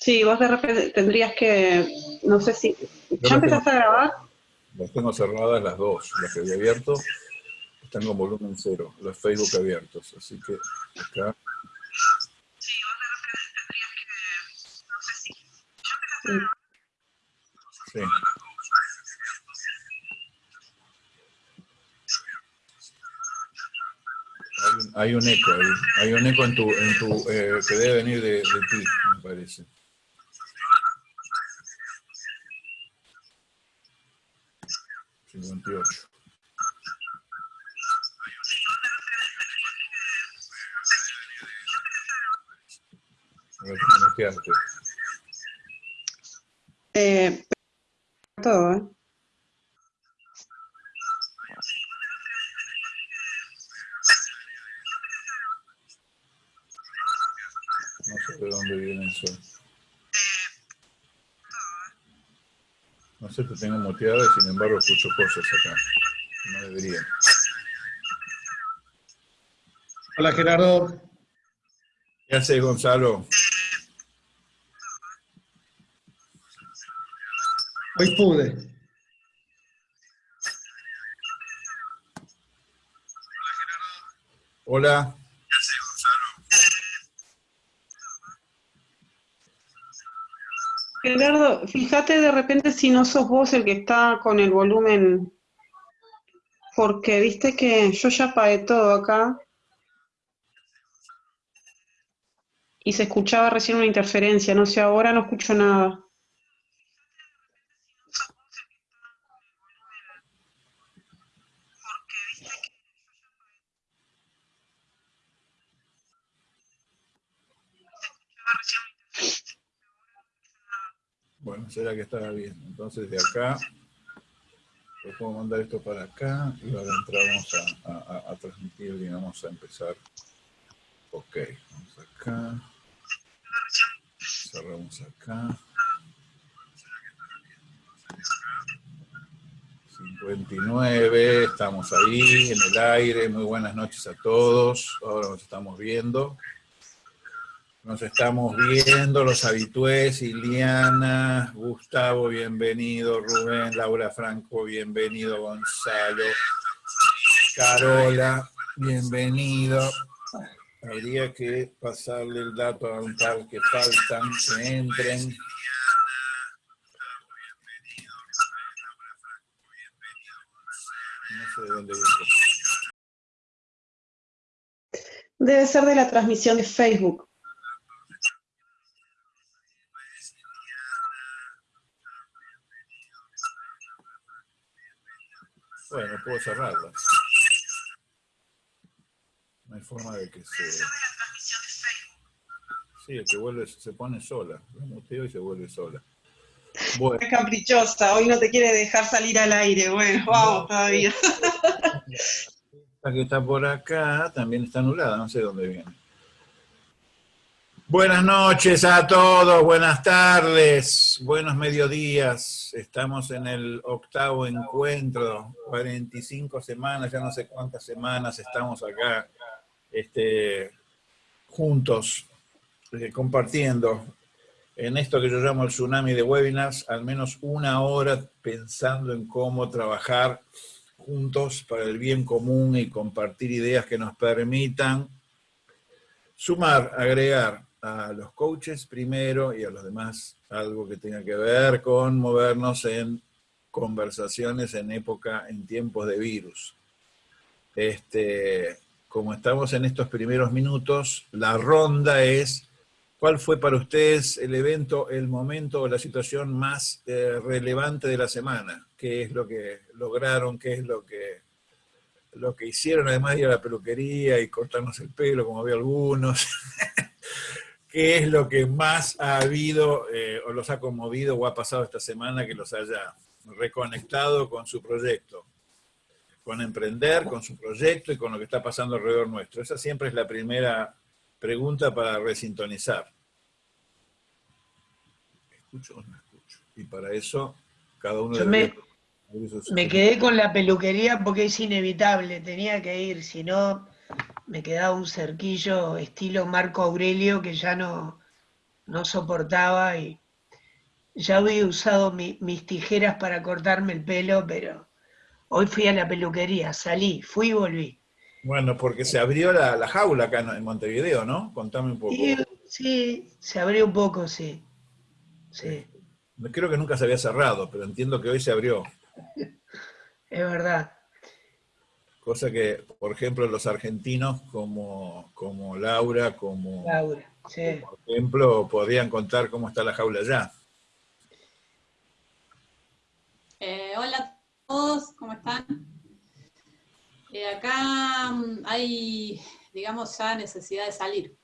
Sí, vos de repente tendrías que, no sé si... ¿Ya empezaste a grabar? Las tengo cerradas las dos, las que había abierto están con volumen cero, los Facebook abiertos, así que acá... Sí, vos de repente tendrías que, no sé si... Sí. Hay un eco, hay, hay, un eco en tu, en tu eh, que debe venir de, ti, me parece. 58. Eh, todo, ¿eh? No sé de dónde viene el sol. No sé, te tengo muteada y sin embargo escucho cosas acá. No debería. Hola Gerardo. ¿Qué haces Gonzalo? Hoy pude. Hola. Gerardo, fíjate de repente si no sos vos el que está con el volumen, porque viste que yo ya apagué todo acá y se escuchaba recién una interferencia, no sé, ahora no escucho nada. Bueno, será que estaba bien. Entonces de acá, le puedo mandar esto para acá y ahora entramos a, a, transmitir y vamos a empezar. Ok, vamos acá. Cerramos acá. 59, estamos ahí en el aire, muy buenas noches a todos, ahora nos estamos viendo. Nos estamos viendo los habitués, Iliana, Gustavo, bienvenido, Rubén, Laura Franco, bienvenido, Gonzalo, Carola, bienvenido. Habría que pasarle el dato a un par que faltan, que entren. No sé de dónde viene. Debe ser de la transmisión de Facebook. Bueno, puedo cerrarla. No hay forma de que se... Sí, que vuelve, se pone sola. La muteo y se vuelve sola. Bueno. Es caprichosa, hoy no te quiere dejar salir al aire. Bueno, vamos todavía. La que está por acá también está anulada, no sé dónde viene. Buenas noches a todos, buenas tardes, buenos mediodías. Estamos en el octavo encuentro, 45 semanas, ya no sé cuántas semanas estamos acá este, juntos, eh, compartiendo en esto que yo llamo el tsunami de webinars, al menos una hora pensando en cómo trabajar juntos para el bien común y compartir ideas que nos permitan sumar, agregar a los coaches primero y a los demás algo que tenga que ver con movernos en conversaciones en época, en tiempos de virus. Este, como estamos en estos primeros minutos, la ronda es, ¿cuál fue para ustedes el evento, el momento o la situación más eh, relevante de la semana? ¿Qué es lo que lograron? ¿Qué es lo que, lo que hicieron? Además de ir a la peluquería y cortarnos el pelo, como había algunos. qué es lo que más ha habido eh, o los ha conmovido o ha pasado esta semana que los haya reconectado con su proyecto, con emprender, con su proyecto y con lo que está pasando alrededor nuestro. Esa siempre es la primera pregunta para resintonizar. ¿Escucho o no escucho? Y para eso, cada uno... Yo me, Me quedé con la peluquería porque es inevitable, tenía que ir, si no me quedaba un cerquillo estilo Marco Aurelio que ya no, no soportaba y ya había usado mis tijeras para cortarme el pelo, pero hoy fui a la peluquería, salí, fui y volví. Bueno, porque se abrió la, jaula acá en Montevideo, ¿no? Contame un poco. Sí, se abrió un poco, sí. Sí. Creo que nunca se había cerrado, pero entiendo que hoy se abrió. Es verdad. Cosa que, por ejemplo, los argentinos como, como Laura, como, Laura, sí. por ejemplo, podrían contar cómo está la jaula allá. Eh, hola a todos, ¿cómo están? Eh, acá mm, hay, digamos, ya necesidad de salir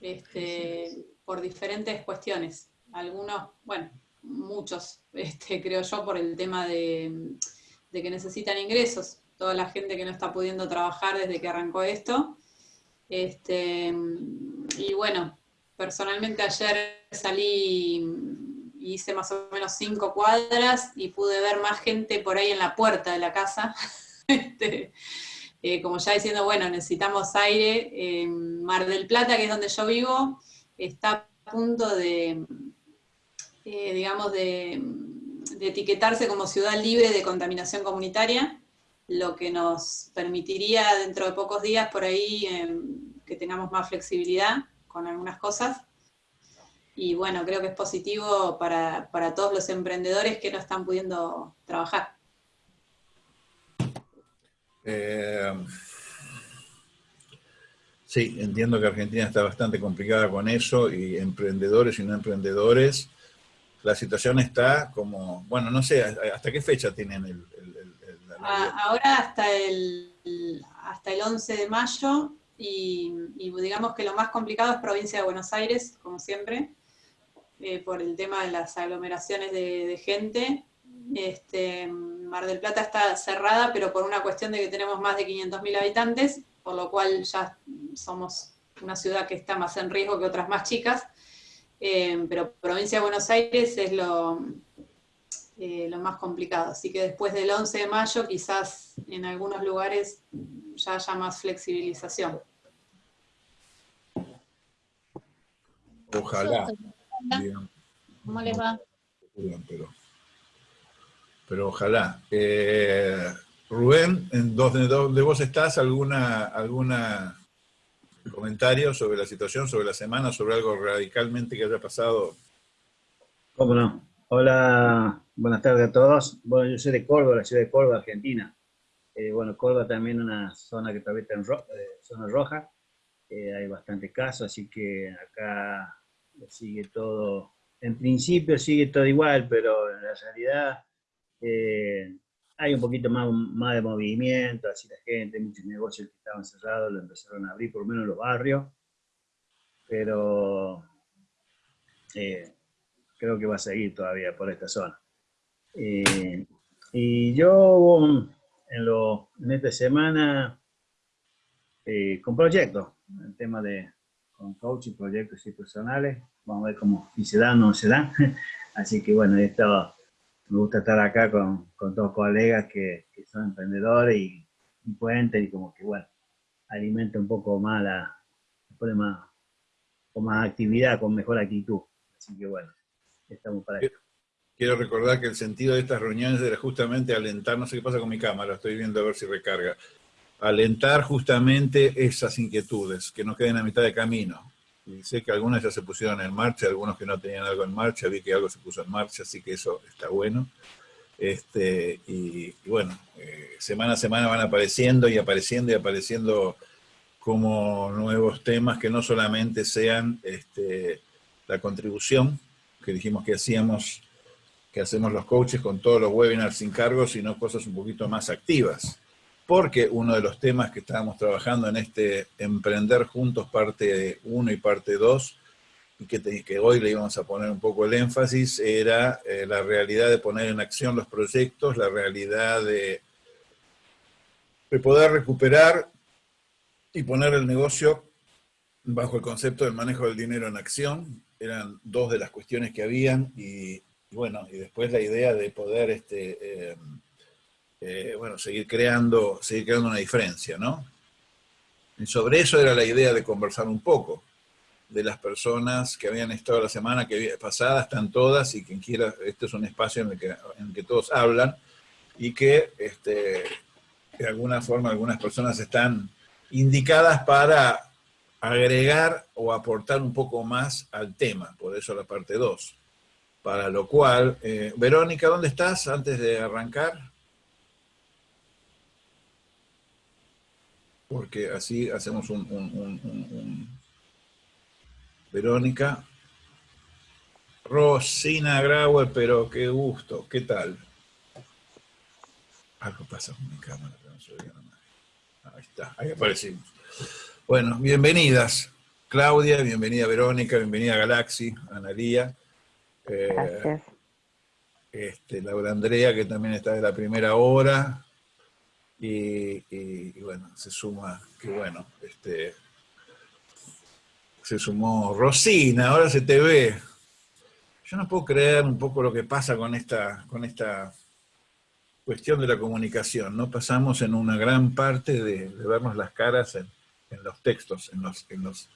este, por diferentes cuestiones. Algunos, bueno, muchos, este, creo yo, por el tema de, que necesitan ingresos. Toda la gente que no está pudiendo trabajar desde que arrancó esto. Este, y bueno, personalmente ayer salí y hice más o menos cinco cuadras y pude ver más gente por ahí en la puerta de la casa. Este, eh, como ya diciendo, bueno, necesitamos aire. Mar del Plata, que es donde yo vivo, está a punto de, eh, digamos, de, etiquetarse como ciudad libre de contaminación comunitaria, lo que nos permitiría dentro de pocos días por ahí em, que tengamos más flexibilidad con algunas cosas. Y bueno, creo que es positivo para, todos los emprendedores que no están pudiendo trabajar. Eh, sí, entiendo que Argentina está bastante complicada con eso, y emprendedores y no emprendedores la situación está como, bueno, no sé, ¿hasta qué fecha tienen el... Ah, ahora hasta el, hasta el 11 de mayo y, digamos que lo más complicado es provincia de Buenos Aires, como siempre, eh, por el tema de las aglomeraciones de, gente. Este, Mar del Plata está cerrada, pero por una cuestión de que tenemos más de 500.000 habitantes, por lo cual ya somos una ciudad que está más en riesgo que otras más chicas. Eh, pero provincia de Buenos Aires es lo, eh, lo más complicado. Así que después del 11 de mayo quizás en algunos lugares ya haya más flexibilización. Ojalá. ¿Cómo les va? Pero, ojalá. Eh, Rubén, ¿en dónde, vos estás? ¿Alguna, alguna comentarios sobre la situación, sobre la semana, sobre algo radicalmente que haya pasado. ¿Cómo no? Hola, buenas tardes a todos. Bueno, yo soy de Córdoba, la ciudad de Córdoba, Argentina. Eh, bueno, Córdoba también una zona que todavía está en eh, zona roja. Eh, hay bastantes casos, así que acá sigue todo, en principio sigue todo igual, pero en la realidad hay un poquito más, más de movimiento, así la gente, muchos negocios que estaban cerrados lo empezaron a abrir, por lo menos en los barrios, pero eh, creo que va a seguir todavía por esta zona. Eh, y yo en, lo, en esta semana eh, con proyectos, el tema de con coaching, proyectos y personales, vamos a ver cómo si se dan o no se dan, así que bueno, he estado me gusta estar acá con, con todos colegas que, que, son emprendedores y, y cuenten y como que, bueno, alimenta un poco más la, más, con más actividad, con mejor actitud. Así que bueno, estamos para eso. Quiero recordar que el sentido de estas reuniones era justamente alentar, no sé qué pasa con mi cámara, estoy viendo a ver si recarga, alentar justamente esas inquietudes, que no queden a mitad de camino. Y sé que algunas ya se pusieron en marcha, algunos que no tenían algo en marcha, vi que algo se puso en marcha, así que eso está bueno. Este, y, bueno, eh, semana a semana van apareciendo y apareciendo y apareciendo como nuevos temas que no solamente sean este, la contribución que dijimos que hacíamos, que hacemos los coaches con todos los webinars sin cargo, sino cosas un poquito más activas porque uno de los temas que estábamos trabajando en este Emprender Juntos parte 1 y parte 2, y que, hoy le íbamos a poner un poco el énfasis, era eh, la realidad de poner en acción los proyectos, la realidad de, de poder recuperar y poner el negocio bajo el concepto del manejo del dinero en acción. Eran dos de las cuestiones que habían y bueno, y después la idea de poder este, eh, eh, bueno, seguir creando, seguir creando una diferencia, ¿no? Y sobre eso era la idea de conversar un poco de las personas que habían estado la semana que pasada, están todas, y quien quiera, este es un espacio en el que, en que todos hablan, y que este, de alguna forma algunas personas están indicadas para agregar o aportar un poco más al tema, por eso la parte 2. Para lo cual, eh, Verónica, ¿dónde estás antes de arrancar? Porque así hacemos un, un Verónica. Rosina Grauer, pero qué gusto, ¿qué tal? Algo pasa con mi cámara, no se veía nada. Ahí está, ahí aparecimos. Bueno, bienvenidas. Claudia, bienvenida Verónica, bienvenida Galaxy, Analía. Eh, Gracias. Este, Laura Andrea, que también está de la primera hora. Y, y, bueno, se suma, que bueno, este, se sumó Rosina, ahora se te ve. Yo no puedo creer un poco lo que pasa con esta, con esta cuestión de la comunicación, ¿no? Pasamos en una gran parte de, vernos las caras en, los textos, en los, en los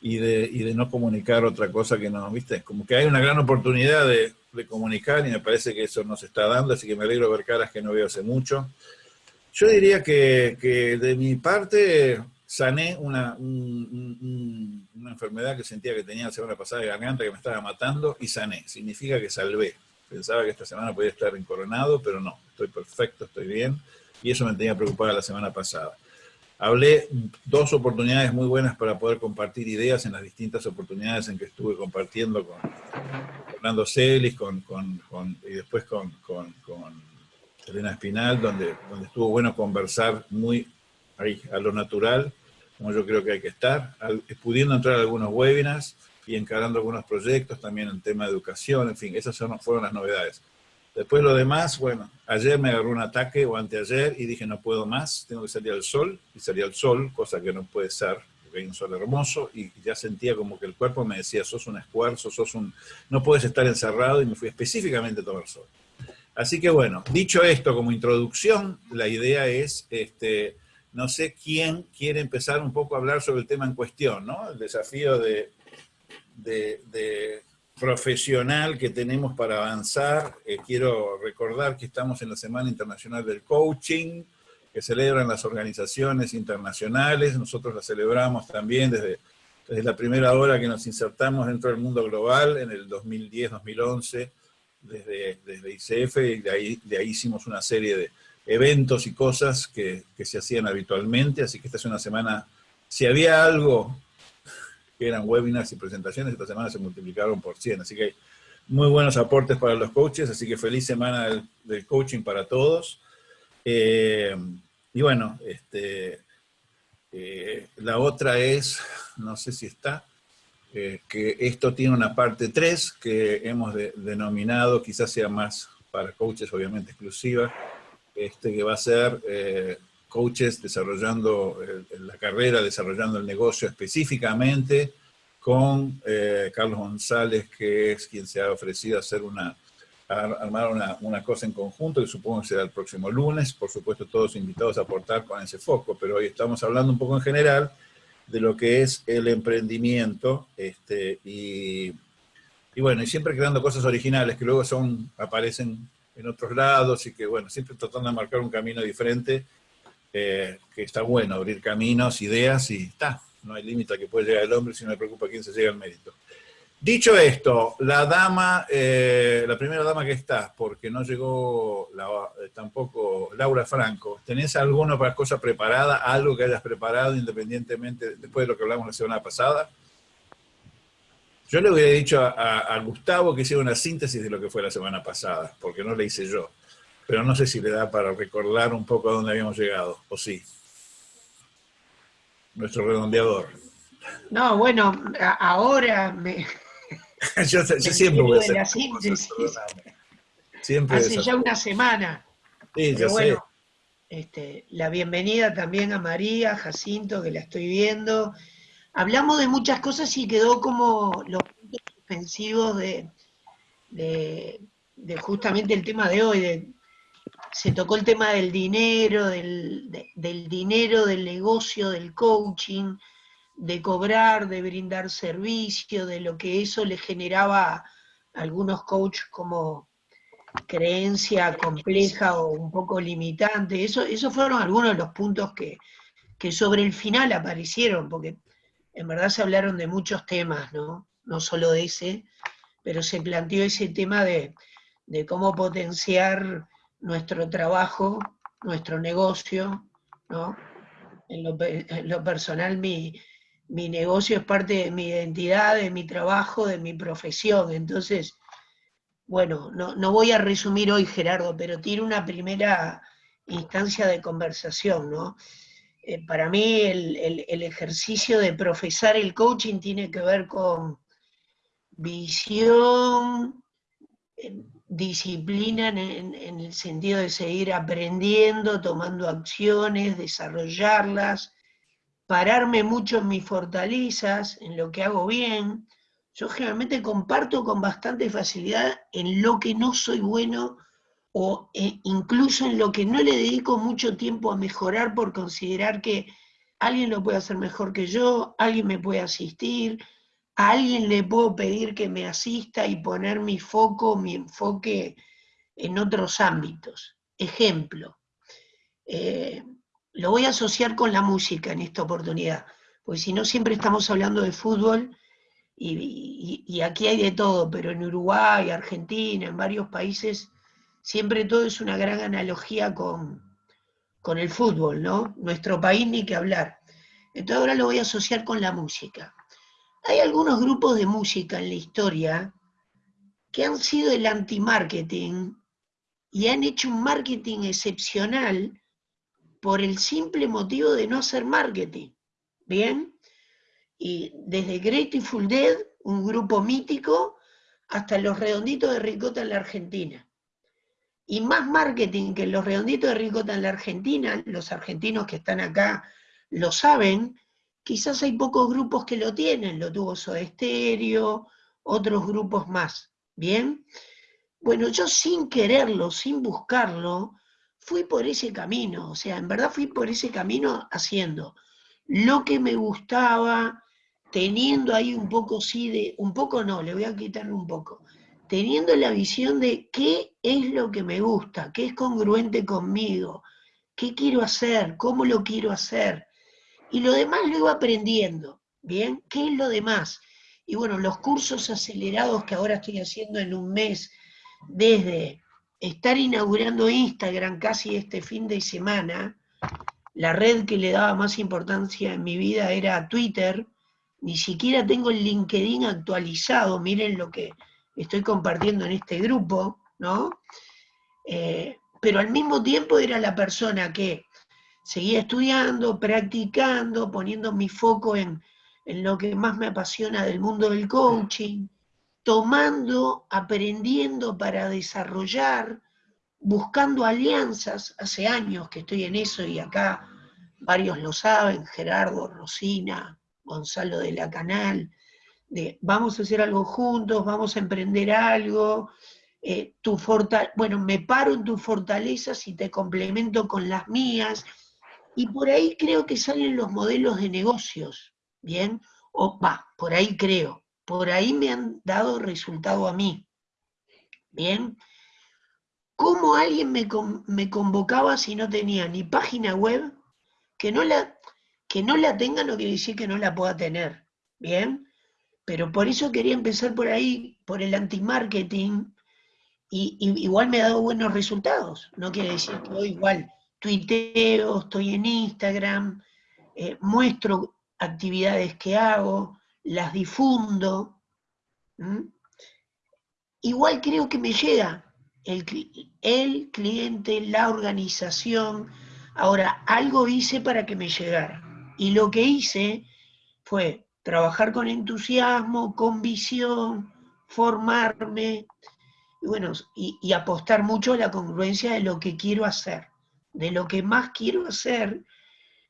y, de, y de no comunicar otra cosa que no, ¿viste? Como que hay una gran oportunidad de, de comunicar y me parece que eso nos está dando, así que me alegro ver caras que no veo hace mucho. Yo diría que, que de mi parte sané una, una enfermedad que sentía que tenía la semana pasada de garganta que me estaba matando y sané. Significa que salvé. Pensaba que esta semana podía estar encoronado, pero no. Estoy perfecto, estoy bien. Y eso me tenía preocupada la semana pasada. Hablé dos oportunidades muy buenas para poder compartir ideas en las distintas oportunidades en que estuve compartiendo con Fernando Celis con, con, con, y después con, con, Elena Espinal, donde, donde estuvo bueno conversar muy ahí, a lo natural como yo creo que hay que estar, pudiendo entrar a algunos webinars y encarando algunos proyectos, también en tema de educación, en fin, esas fueron las novedades. Después lo demás, bueno, ayer me agarró un ataque o anteayer y dije no puedo más, tengo que salir al sol, y salí al sol, cosa que no puede ser, porque hay un sol hermoso, y ya sentía como que el cuerpo me decía, sos un esfuerzo, sos un, no puedes estar encerrado, y me fui específicamente a tomar sol. Así que bueno, dicho esto como introducción, la idea es este, no sé quién quiere empezar un poco a hablar sobre el tema en cuestión, ¿no? El desafío de, de, profesional que tenemos para avanzar. Eh, quiero recordar que estamos en la Semana Internacional del Coaching, que celebran las organizaciones internacionales. Nosotros la celebramos también desde, desde la primera hora que nos insertamos dentro del mundo global, en el 2010-2011, desde, desde ICF, y de ahí, de ahí hicimos una serie de eventos y cosas que, se hacían habitualmente, así que esta es una semana, si había algo que eran webinars y presentaciones, esta semana se multiplicaron por 100, así que muy buenos aportes para los coaches, así que feliz semana del, coaching para todos. Eh, y bueno, este, eh, la otra es, no sé si está, eh, que esto tiene una parte 3 que hemos denominado, quizás sea más para coaches obviamente exclusiva, este, que va a ser coaches desarrollando la carrera, desarrollando el negocio específicamente, con eh, Carlos González, que es quien se ha ofrecido a hacer una, armar una, una, cosa en conjunto, que supongo que será el próximo lunes, por supuesto todos invitados a aportar con ese foco, pero hoy estamos hablando un poco en general de lo que es el emprendimiento, este, y, y bueno, y siempre creando cosas originales que luego son, aparecen en otros lados y que, bueno, siempre tratando de marcar un camino diferente, que está bueno, abrir caminos, ideas y está. No hay límite a que puede llegar el hombre si no le preocupa a quién se llega al mérito. Dicho esto, la dama, eh, la primera dama que está, porque no llegó eh, tampoco Laura Franco, ¿tenés alguna cosa preparada, algo que hayas preparado independientemente, después de lo que hablamos la semana pasada? Yo le hubiera dicho a, Gustavo que hiciera una síntesis de lo que fue la semana pasada, porque no le hice yo. Pero no sé si le da para recordar un poco a dónde habíamos llegado, o sí. Nuestro redondeador. No, bueno, ahora me... yo, siempre voy a hacer la síntesis. Siempre Hace ya una semana. Sí, ya sé. Este, la bienvenida también a María, Jacinto, que la estoy viendo, hablamos de muchas cosas y quedó como los puntos suspensivos de, de, de justamente el tema de hoy, de, se tocó el tema del dinero, del, de- del dinero, del negocio, del coaching, de cobrar, de brindar servicio, de lo que eso le generaba a algunos coaches como creencia compleja o un poco limitante. Eso, esos fueron algunos de los puntos que, que sobre el final aparecieron, porque en verdad se hablaron de muchos temas, ¿no? No solo de ese, pero se planteó ese tema de, de cómo potenciar nuestro trabajo, nuestro negocio, ¿no? En lo, personal, mi, mi negocio es parte de mi identidad, de mi trabajo, de mi profesión. Entonces, bueno, no, no voy a resumir hoy, Gerardo, pero tiene una primera instancia de conversación, ¿no? Eh, para mí el, el- ejercicio de profesar el coaching tiene que ver con visión, disciplina en, el sentido de seguir aprendiendo, tomando acciones, desarrollarlas, pararme mucho en mis fortalezas, en lo que hago bien. Yo generalmente comparto con bastante facilidad en lo que no soy bueno o eh, incluso en lo que no le dedico mucho tiempo a mejorar por considerar que alguien lo puede hacer mejor que yo, alguien me puede asistir, a alguien le puedo pedir que me asista y poner mi foco, mi enfoque en otros ámbitos. Ejemplo, eh, lo voy a asociar con la música en esta oportunidad, porque si no siempre estamos hablando de fútbol y, y- aquí hay de todo, pero en Uruguay, Argentina, en varios países, siempre todo es una gran analogía con, con el fútbol, ¿no? Nuestro país ni que hablar. Entonces ahora lo voy a asociar con la música. Hay algunos grupos de música en la historia que han sido el anti-marketing y han hecho un marketing excepcional por el simple motivo de no hacer marketing. ¿Bien? Y desde Grateful Dead, un grupo mítico, hasta los redonditos de ricota en la Argentina. Y más marketing que los redonditos de ricota en la Argentina, los argentinos que están acá lo saben, quizás hay pocos grupos que lo tienen, lo tuvo Soda Stereo, otros grupos más. ¿Bien? Bueno, yo sin quererlo, sin buscarlo, fui por ese camino, o sea, en verdad fui por ese camino haciendo lo que me gustaba, teniendo ahí un poco, sí, de, un poco no, le voy a quitar un poco, teniendo la visión de qué es lo que me gusta, qué es congruente conmigo, qué quiero hacer, cómo lo quiero hacer, y lo demás lo iba aprendiendo, ¿bien? ¿Qué es lo demás? Y bueno, los cursos acelerados que ahora estoy haciendo en un mes, desde estar inaugurando Instagram casi este fin de semana, la red que le daba más importancia en mi vida era Twitter, ni siquiera tengo el LinkedIn actualizado, miren lo que estoy compartiendo en este grupo, ¿no? Eh, pero al mismo tiempo era la persona que seguía estudiando, practicando, poniendo mi foco en, en lo que más me apasiona del mundo del coaching, tomando, aprendiendo para desarrollar, buscando alianzas. Hace años que estoy en eso y acá varios lo saben, Gerardo, Rosina, Gonzalo de la Canal, de vamos a hacer algo juntos, vamos a emprender algo, eh, tu bueno, me paro en tus fortalezas y te complemento con las mías, y por ahí creo que salen los modelos de negocios, ¿bien? O va, por ahí creo, por ahí me han dado resultado a mí, ¿bien? ¿Cómo alguien me, me convocaba si no tenía ni página web? Que no, la, que no la tenga no quiere decir que no la pueda tener, ¿bien? Pero por eso quería empezar por ahí, por el anti-marketing, y, y igual me ha dado buenos resultados. No quiere decir que igual tuiteo, estoy en Instagram, eh, muestro actividades que hago, las difundo. Igual creo que me llega el, cli- el cliente, la organización. Ahora, algo hice para que me llegara. Y lo que hice fue trabajar con entusiasmo, con visión, formarme, bueno, y apostar mucho a la congruencia de lo que quiero hacer, de lo que más quiero hacer,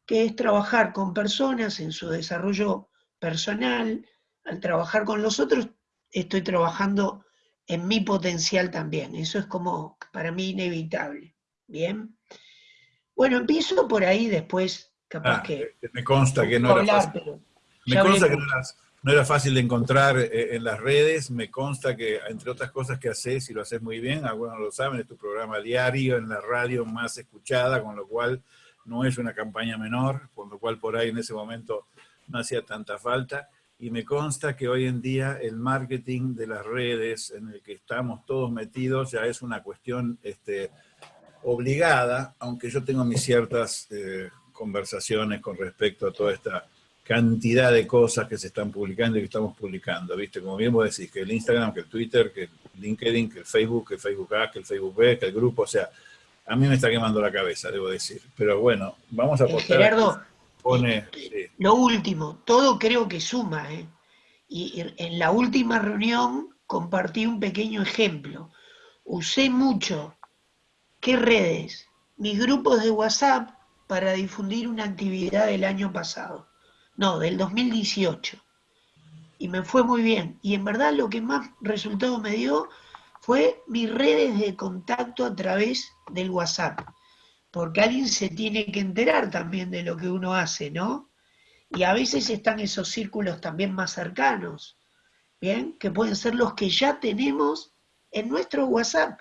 que es trabajar con personas en su desarrollo personal. Al trabajar con los otros, estoy trabajando en mi potencial también. Eso es como para mí inevitable. Bien. Bueno, empiezo por ahí después, capaz Ah, que... me consta que no era hablar, fácil. Me consta que no, eras- no era fácil de encontrar eh, en las redes, me consta que entre otras cosas que haces, y lo haces muy bien, algunos lo saben, es tu programa diario en la radio más escuchada, con lo cual no es una campaña menor, con lo cual por ahí en ese momento no hacía tanta falta. Y me consta que hoy en día el marketing de las redes en el que estamos todos metidos ya es una cuestión este, obligada, aunque yo tengo mis ciertas eh, conversaciones con respecto a toda esta cantidad de cosas que se están publicando y que estamos publicando, ¿viste? Como bien vos decís, que el Instagram, que el Twitter, que el LinkedIn, que el Facebook, que el Facebook A, que el Facebook B, que el grupo, o sea, a mí me está quemando la cabeza, debo decir. Pero bueno, vamos a Eh, apostar. Gerardo, pone, sí. Lo último, todo creo que suma. ¿eh? Y en la última reunión compartí un pequeño ejemplo. Usé mucho, ¿qué redes? Mis grupos de WhatsApp para difundir una actividad del año pasado. No, del 2018. Y me fue muy bien. Y en verdad lo que más resultado me dio fue mis redes de contacto a través del WhatsApp. Porque alguien se tiene que enterar también de lo que uno hace, ¿no? Y a veces están esos círculos también más cercanos, ¿bien? Que pueden ser los que ya tenemos en nuestro WhatsApp.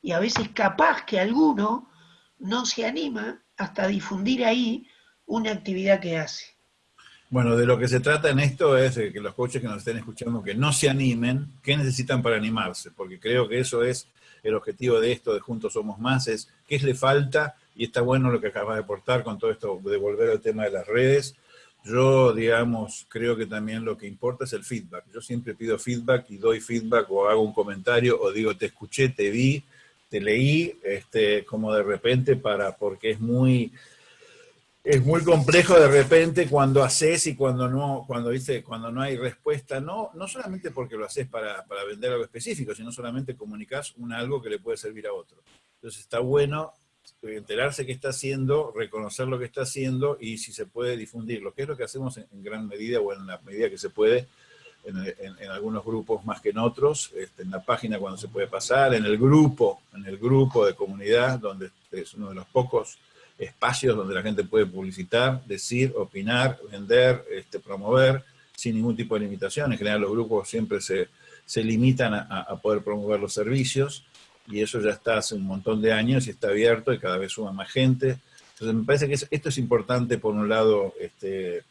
Y a veces capaz que alguno no se anima hasta difundir ahí una actividad que hace. Bueno, de lo que se trata en esto es que los coaches que nos estén escuchando que no se animen, ¿qué necesitan para animarse? Porque creo que eso es el objetivo de esto, de Juntos Somos Más, es qué le falta, y está bueno lo que acabas de aportar con todo esto de volver al tema de las redes. Yo, digamos, creo que también lo que importa es el feedback. Yo siempre pido feedback y doy feedback o hago un comentario o digo, te escuché, te vi, te leí, este, como de repente para, porque es muy, es muy complejo de repente cuando haces y cuando no, cuando dice, cuando no hay respuesta, no, no solamente porque lo haces para, para vender algo específico, sino solamente comunicas un algo que le puede servir a otro. Entonces está bueno enterarse qué está haciendo, reconocer lo que está haciendo y si se puede difundirlo, que es lo que hacemos en, en gran medida o en la medida que se puede en, en, en, algunos grupos más que en otros, este, en la página cuando se puede pasar, en el grupo, en el grupo de comunidad, donde es uno de los pocos espacios donde la gente puede publicitar, decir, opinar, vender, este, promover, sin ningún tipo de limitación. En general los grupos siempre se, se limitan a, poder promover los servicios, y eso ya está hace un montón de años y está abierto y cada vez suma más gente. Entonces me parece que esto es importante, por un lado, este,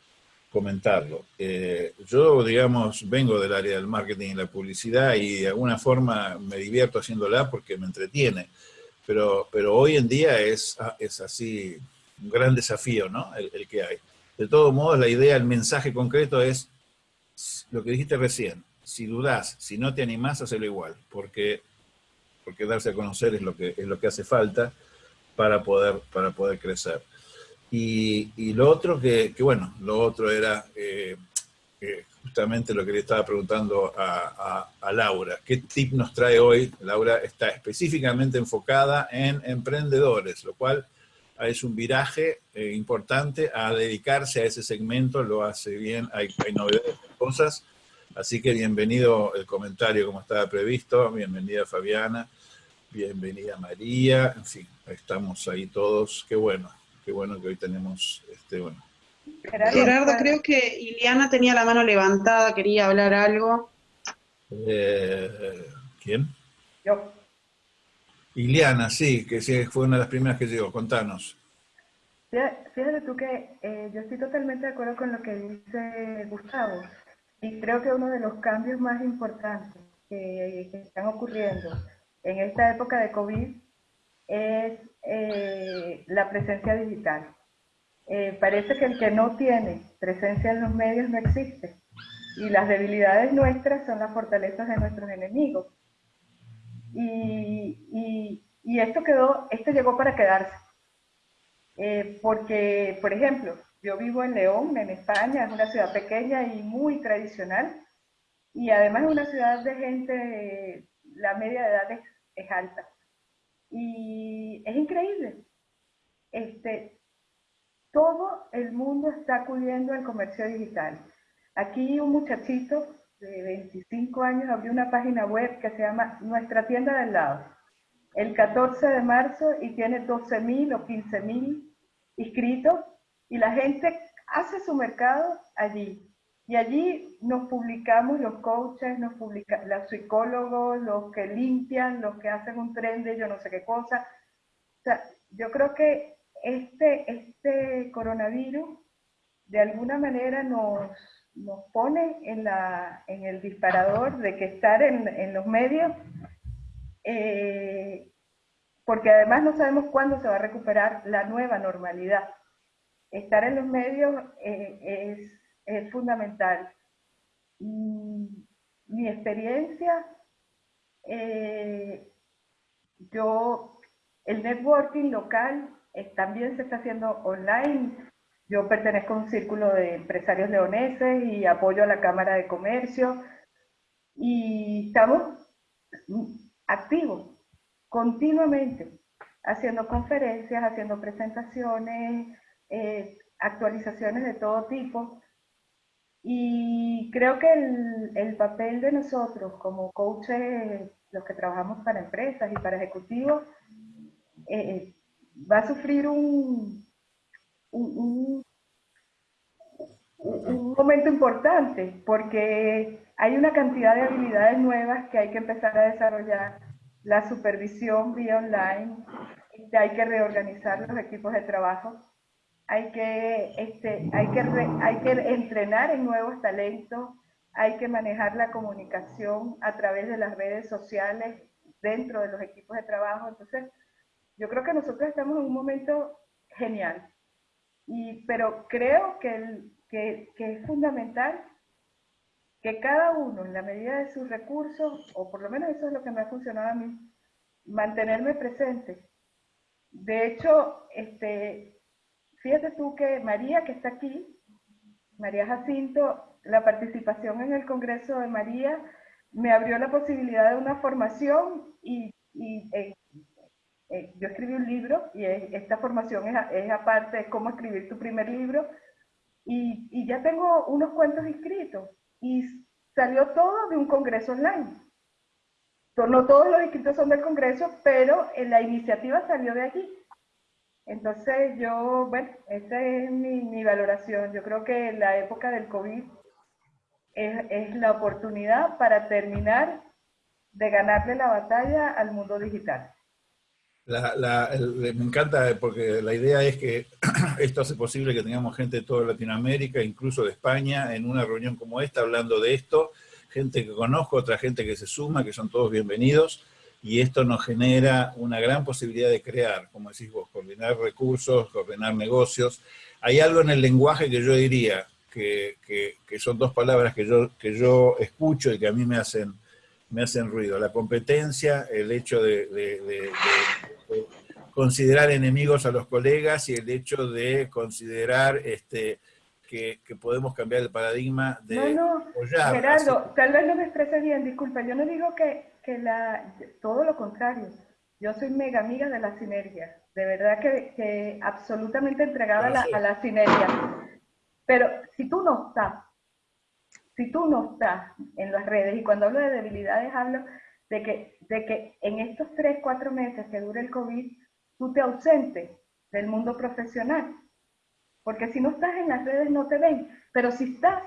comentarlo. Eh, yo, digamos, vengo del área del marketing y la publicidad y de alguna forma me divierto haciéndola porque me entretiene. Pero, pero hoy en día es, es así un gran desafío, ¿no? El, que hay. De todos modos, la idea, el mensaje concreto es lo que dijiste recién. Si dudás, si no te animás, hacelo igual, porque, porque darse a conocer es lo que, es lo que hace falta para poder, para poder crecer. Y, y lo otro que, que, bueno, lo otro era eh, eh, justamente lo que le estaba preguntando a, Laura. ¿Qué tip nos trae hoy? Laura está específicamente enfocada en emprendedores, lo cual es un viraje eh, importante a dedicarse a ese segmento, lo hace bien, hay, hay novedades, cosas. Así que bienvenido el comentario como estaba previsto, bienvenida Fabiana, bienvenida María, en fin, estamos ahí todos, qué bueno, qué bueno que hoy tenemos, este, bueno, Gerardo, Gerardo, creo que Iliana tenía la mano levantada, quería hablar algo. Eh, ¿Quién? Yo. Iliana, sí, que sí, fue una de las primeras que llegó, contanos. Fíjate tú que eh, yo estoy totalmente de acuerdo con lo que dice Gustavo y creo que uno de los cambios más importantes que, que están ocurriendo en esta época de COVID es eh, la presencia digital. Eh, parece que el que no tiene presencia en los medios no existe. Y las debilidades nuestras son las fortalezas de nuestros enemigos. Y, y, esto, quedó, esto llegó para quedarse. Eh, porque, por ejemplo, yo vivo en León, en España, es una ciudad pequeña y muy tradicional. Y además es una ciudad de gente, la media de edad es, es alta. Y es increíble. Este, todo el mundo está acudiendo al comercio digital. Aquí un muchachito hace 25 años abrí una página web que se llama Nuestra Tienda del Lado. El 14 de marzo y tiene 12.000 o 15.000 inscritos y la gente hace su mercado allí. Y allí nos publicamos los coaches, nos publica, los psicólogos, los que limpian, los que hacen un tren de yo no sé qué cosa. O sea, yo creo que este, este coronavirus de alguna manera nos, nos pone en, la, en el disparador de que estar en, en los medios, eh, porque además no sabemos cuándo se va a recuperar la nueva normalidad. Estar en los medios eh, es, es, fundamental. mi experiencia, eh, yo, el networking local también se está haciendo online. Yo pertenezco a un círculo de empresarios leoneses y apoyo a la Cámara de Comercio. Y estamos activos continuamente, haciendo conferencias, haciendo presentaciones, eh, actualizaciones de todo tipo. Y creo que el, el, papel de nosotros como coaches, los que trabajamos para empresas y para ejecutivos, eh, va a sufrir un, un, un, momento importante porque hay una cantidad de habilidades nuevas que hay que empezar a desarrollar. La supervisión vía online, hay que reorganizar los equipos de trabajo, hay que, este, hay que, hay que entrenar en nuevos talentos, hay que manejar la comunicación a través de las redes sociales dentro de los equipos de trabajo. Entonces, yo creo que nosotros estamos en un momento genial, y, pero creo que, que, es fundamental que cada uno, en la medida de sus recursos, o por lo menos eso es lo que me ha funcionado a mí, mantenerme presente. De hecho, este, fíjate tú que María, que está aquí, María Jacinto, la participación en el Congreso de María me abrió la posibilidad de una formación y, y eh, eh, yo escribí un libro y esta formación es, aparte de cómo escribir tu primer libro y, ya tengo unos cuentos inscritos y salió todo de un congreso online. No todos los inscritos son del congreso, pero la iniciativa salió de allí. Entonces yo, bueno, esa es mi, valoración. Yo creo que la época del COVID es la oportunidad para terminar de ganarle la batalla al mundo digital. La, la, me encanta porque la idea es que esto hace posible que tengamos gente de toda Latinoamérica, incluso de España, en una reunión como esta, hablando de esto, gente que conozco, otra gente que se suma, que son todos bienvenidos, y esto nos genera una gran posibilidad de crear, como decís vos, coordinar recursos, coordinar negocios. Hay algo en el lenguaje que yo diría, que, que, que son dos palabras que yo, que yo escucho y que a mí me hacen me hacen ruido. La competencia, el hecho de, de, de, de, considerar enemigos a los colegas y el hecho de considerar este, que, que podemos cambiar el paradigma de no, no, apoyar. Gerardo, así. tal vez no me exprese bien, disculpa, yo no digo que, que la, todo lo contrario. Yo soy mega amiga de la sinergia, de verdad que, que absolutamente entregada a la, a la sinergia. Pero si tú no estás si tú no estás en las redes, y cuando hablo de debilidades hablo de que, de que en estos tres, cuatro meses que dure el COVID, tú te ausentes del mundo profesional. Porque si no estás en las redes no te ven, pero si estás,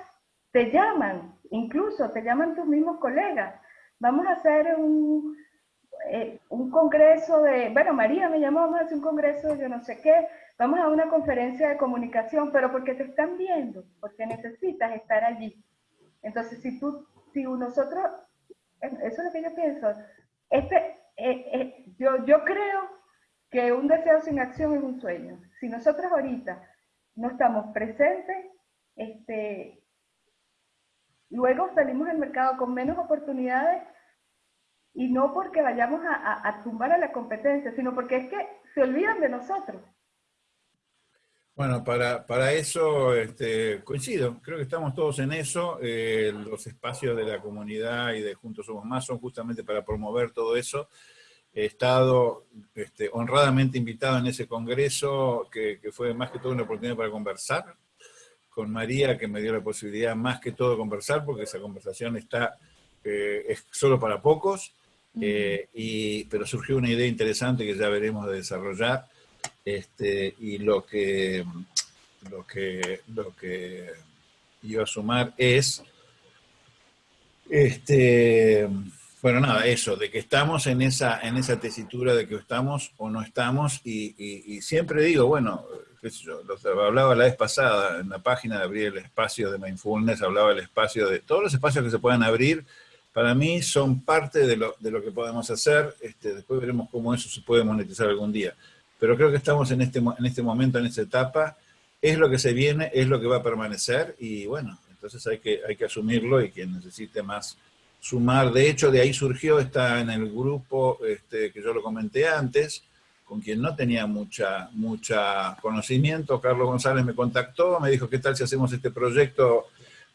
te llaman, incluso te llaman tus mismos colegas. Vamos a hacer un, eh, un congreso de, bueno, María me llamó, vamos a hacer un congreso de yo no sé qué, vamos a una conferencia de comunicación, pero porque te están viendo, porque necesitas estar allí. Entonces, si tú, si nosotros, eso es lo que yo pienso, este, eh, eh, yo, yo creo que un deseo sin acción es un sueño. Si nosotros ahorita no estamos presentes, este, luego salimos al mercado con menos oportunidades y no porque vayamos a, a tumbar a la competencia, sino porque es que se olvidan de nosotros. Bueno, para, para eso este, coincido, creo que estamos todos en eso, eh, los espacios de la comunidad y de Juntos Somos Más son justamente para promover todo eso. He estado este, honradamente invitado en ese congreso, que, que, fue más que todo una oportunidad para conversar con María, que me dio la posibilidad más que todo de conversar, porque esa conversación está, eh, es solo para pocos, eh, y, pero surgió una idea interesante que ya veremos de desarrollar, este, y lo que, lo que, lo que iba a sumar es, este, bueno, nada, eso, de que estamos en esa, en esa tesitura de que estamos o no estamos, y, siempre digo, bueno, qué sé yo, hablaba la vez pasada, en la página de abrir el espacio de Mindfulness, hablaba el espacio de, todos los espacios que se puedan abrir, para mí son parte de lo, de lo que podemos hacer, este, después veremos cómo eso se puede monetizar algún día, pero creo que estamos en este, en este momento, en esta etapa, es lo que se viene, es lo que va a permanecer, y bueno, entonces hay que, hay que asumirlo, y quien necesite más sumar, de hecho de ahí surgió, está en el grupo este, que yo lo comenté antes, con quien no tenía mucha, mucha conocimiento, Carlos González me contactó, me dijo, ¿qué tal si hacemos este proyecto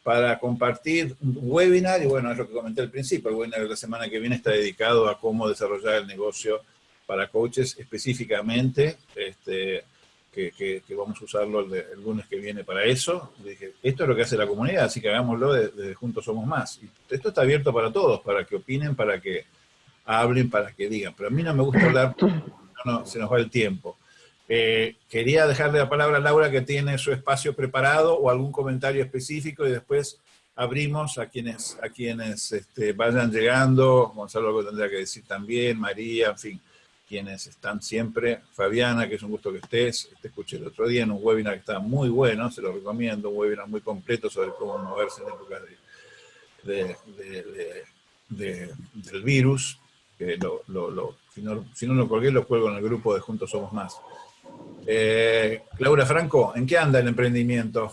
para compartir un webinar? Y bueno, es lo que comenté al principio, el webinar de la semana que viene está dedicado a cómo desarrollar el negocio para coaches específicamente, este, que, vamos a usarlo el, lunes que viene para eso. dije, esto es lo que hace la comunidad, así que hagámoslo desde Juntos Somos Más. Y esto está abierto para todos, para que opinen, para que hablen, para que digan. Pero a mí no me gusta hablar, no, se nos va el tiempo. Eh, quería dejarle la palabra a Laura que tiene su espacio preparado o algún comentario específico y después abrimos a quienes, a quienes este, vayan llegando, Gonzalo lo tendrá que decir también, María, en fin quienes están siempre. Fabiana, que es un gusto que estés, te escuché el otro día en un webinar que está muy bueno, se lo recomiendo, un webinar muy completo sobre cómo moverse en épocas del virus. Que lo, si, no, lo colgué, lo cuelgo en el grupo de Juntos Somos Más. Eh, Laura Franco, ¿en qué anda el emprendimiento?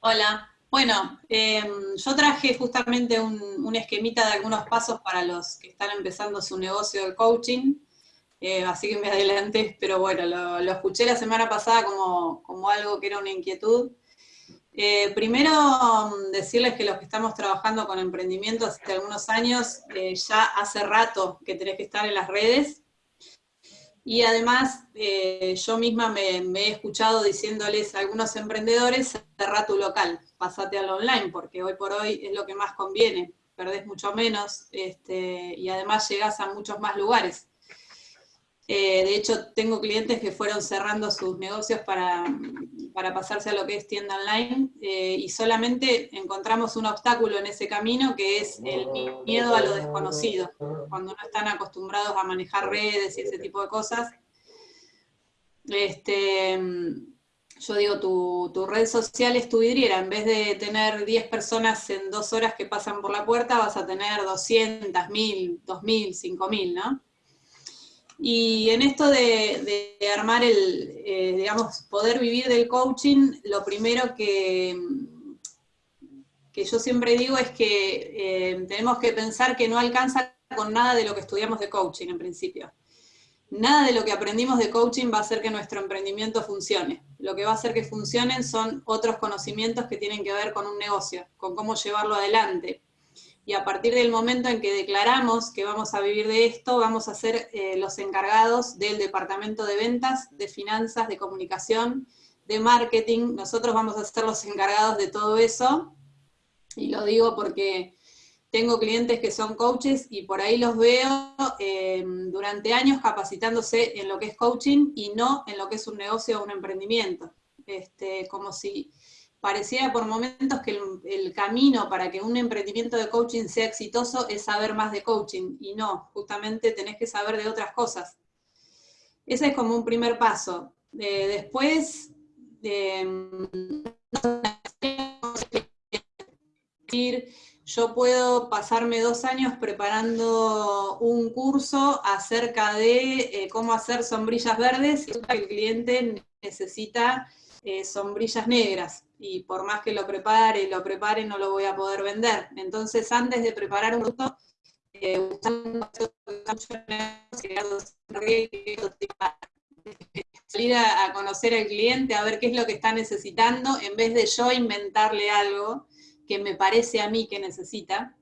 Hola, bueno, em, yo traje justamente un, esquemita de algunos pasos para los que están empezando su negocio de coaching, eh, así que me adelanté, pero bueno, lo, escuché la semana pasada como, algo que era una inquietud. Eh, primero, mm, decirles que los que estamos trabajando con emprendimiento hace algunos años, eh, ya hace rato que tenés que estar en las redes, y además, eh, yo misma me, he escuchado diciéndoles a algunos emprendedores, cerra tu local, pasate al online, porque hoy por hoy es lo que más conviene, perdés mucho menos, este, y además llegás a muchos más lugares. Eh, de hecho, tengo clientes que fueron cerrando sus negocios para, pasarse a lo que es tienda online eh, y solamente encontramos un obstáculo en ese camino que es el miedo a lo desconocido. Cuando no están acostumbrados a manejar redes y ese tipo de cosas. Este, yo digo, tu, tu red social es tu vidriera. En vez de tener 10 personas en dos horas que pasan por la puerta, vas a tener 200, 1000, 2000, 5000, ¿no? Y en esto de, armar el, eh, digamos, poder vivir del coaching, lo primero que, que yo siempre digo es que eh, tenemos que pensar que no alcanza con nada de lo que estudiamos de coaching en principio. Nada de lo que aprendimos de coaching va a hacer que nuestro emprendimiento funcione. Lo que va a hacer que funcionen son otros conocimientos que tienen que ver con un negocio, con cómo llevarlo adelante, y a partir del momento en que declaramos que vamos a vivir de esto, vamos a ser eh, los encargados del departamento de ventas, de finanzas, de comunicación, de marketing. Nosotros vamos a ser los encargados de todo eso. Y lo digo porque tengo clientes que son coaches y por ahí los veo eh, durante años capacitándose en lo que es coaching y no en lo que es un negocio o un emprendimiento. Este, como si parecía por momentos que el, camino para que un emprendimiento de coaching sea exitoso es saber más de coaching, y no, justamente tenés que saber de otras cosas. Ese es como un primer paso. después, yo puedo pasarme dos años preparando un curso acerca de eh, cómo hacer sombrillas verdes y el cliente necesita eh, sombrillas negras y por más que lo prepare, lo prepare, no lo voy a poder vender. Entonces, antes de preparar un producto, eh, salir a, conocer al cliente, a ver qué es lo que está necesitando, en vez de yo inventarle algo que me parece a mí que necesita.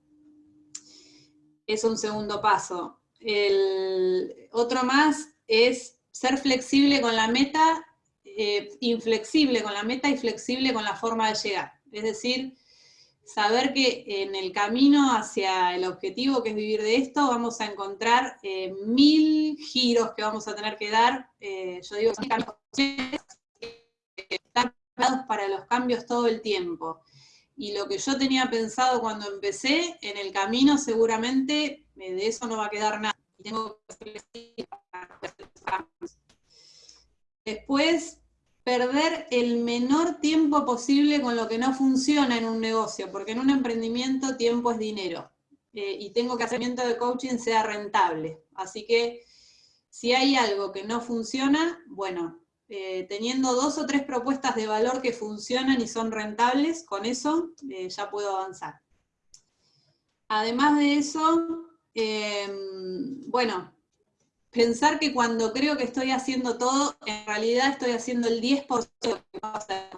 Es un segundo paso. El otro más es ser flexible con la meta eh, inflexible con la meta y flexible con la forma de llegar. Es decir, saber que en el camino hacia el objetivo que es vivir de esto, vamos a encontrar eh, mil giros que vamos a tener que dar. Eh, yo digo, están para los cambios todo el tiempo. Y lo que yo tenía pensado cuando empecé, en el camino seguramente de eso no va a quedar nada. Tengo que Después, perder el menor tiempo posible con lo que no funciona en un negocio, porque en un emprendimiento tiempo es dinero. Eh, y tengo que hacer de coaching sea rentable. Así que si hay algo que no funciona, bueno, eh, teniendo dos o tres propuestas de valor que funcionan y son rentables, con eso eh, ya puedo avanzar. Además de eso, bueno, pensar que cuando creo que estoy haciendo todo, en realidad estoy haciendo el 10% de lo que hacer.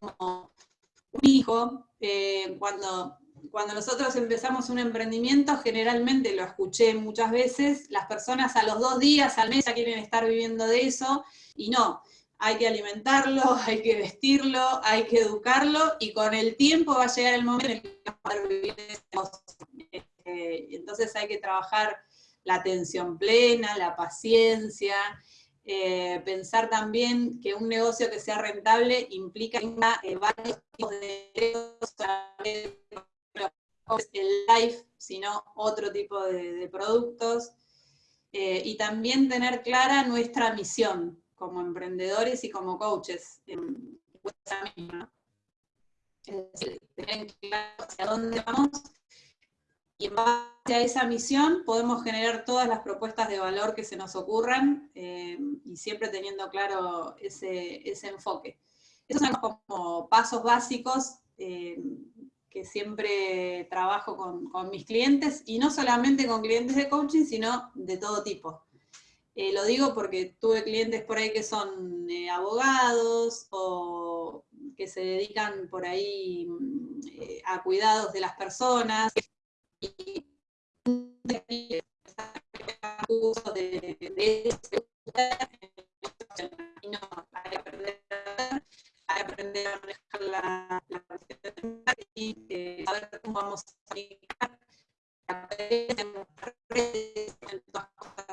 Como un hijo, eh, cuando, cuando nosotros empezamos un emprendimiento, generalmente lo escuché muchas veces, las personas a los dos días, al mes ya quieren estar viviendo de eso, y no, hay que alimentarlo, hay que vestirlo, hay que educarlo, y con el tiempo va a llegar el momento en el que va a poder vivir de eh, entonces hay que trabajar la atención plena, la paciencia, eh, pensar también que un negocio que sea rentable implica eh, varios tipos de el life, sino otro tipo de, productos, y también tener clara nuestra misión como emprendedores y como coaches. En, tener claro hacia dónde vamos y en base a esa misión podemos generar todas las propuestas de valor que se nos ocurran eh, y siempre teniendo claro ese, enfoque. Esos son como pasos básicos eh, que siempre trabajo con, mis clientes, y no solamente con clientes de coaching, sino de todo tipo. Eh, lo digo porque tuve clientes por ahí que son abogados o que se dedican por ahí a cuidados de las personas, de, de no, que aprender, aprender a manejar la, la eh, cómo vamos a aplicar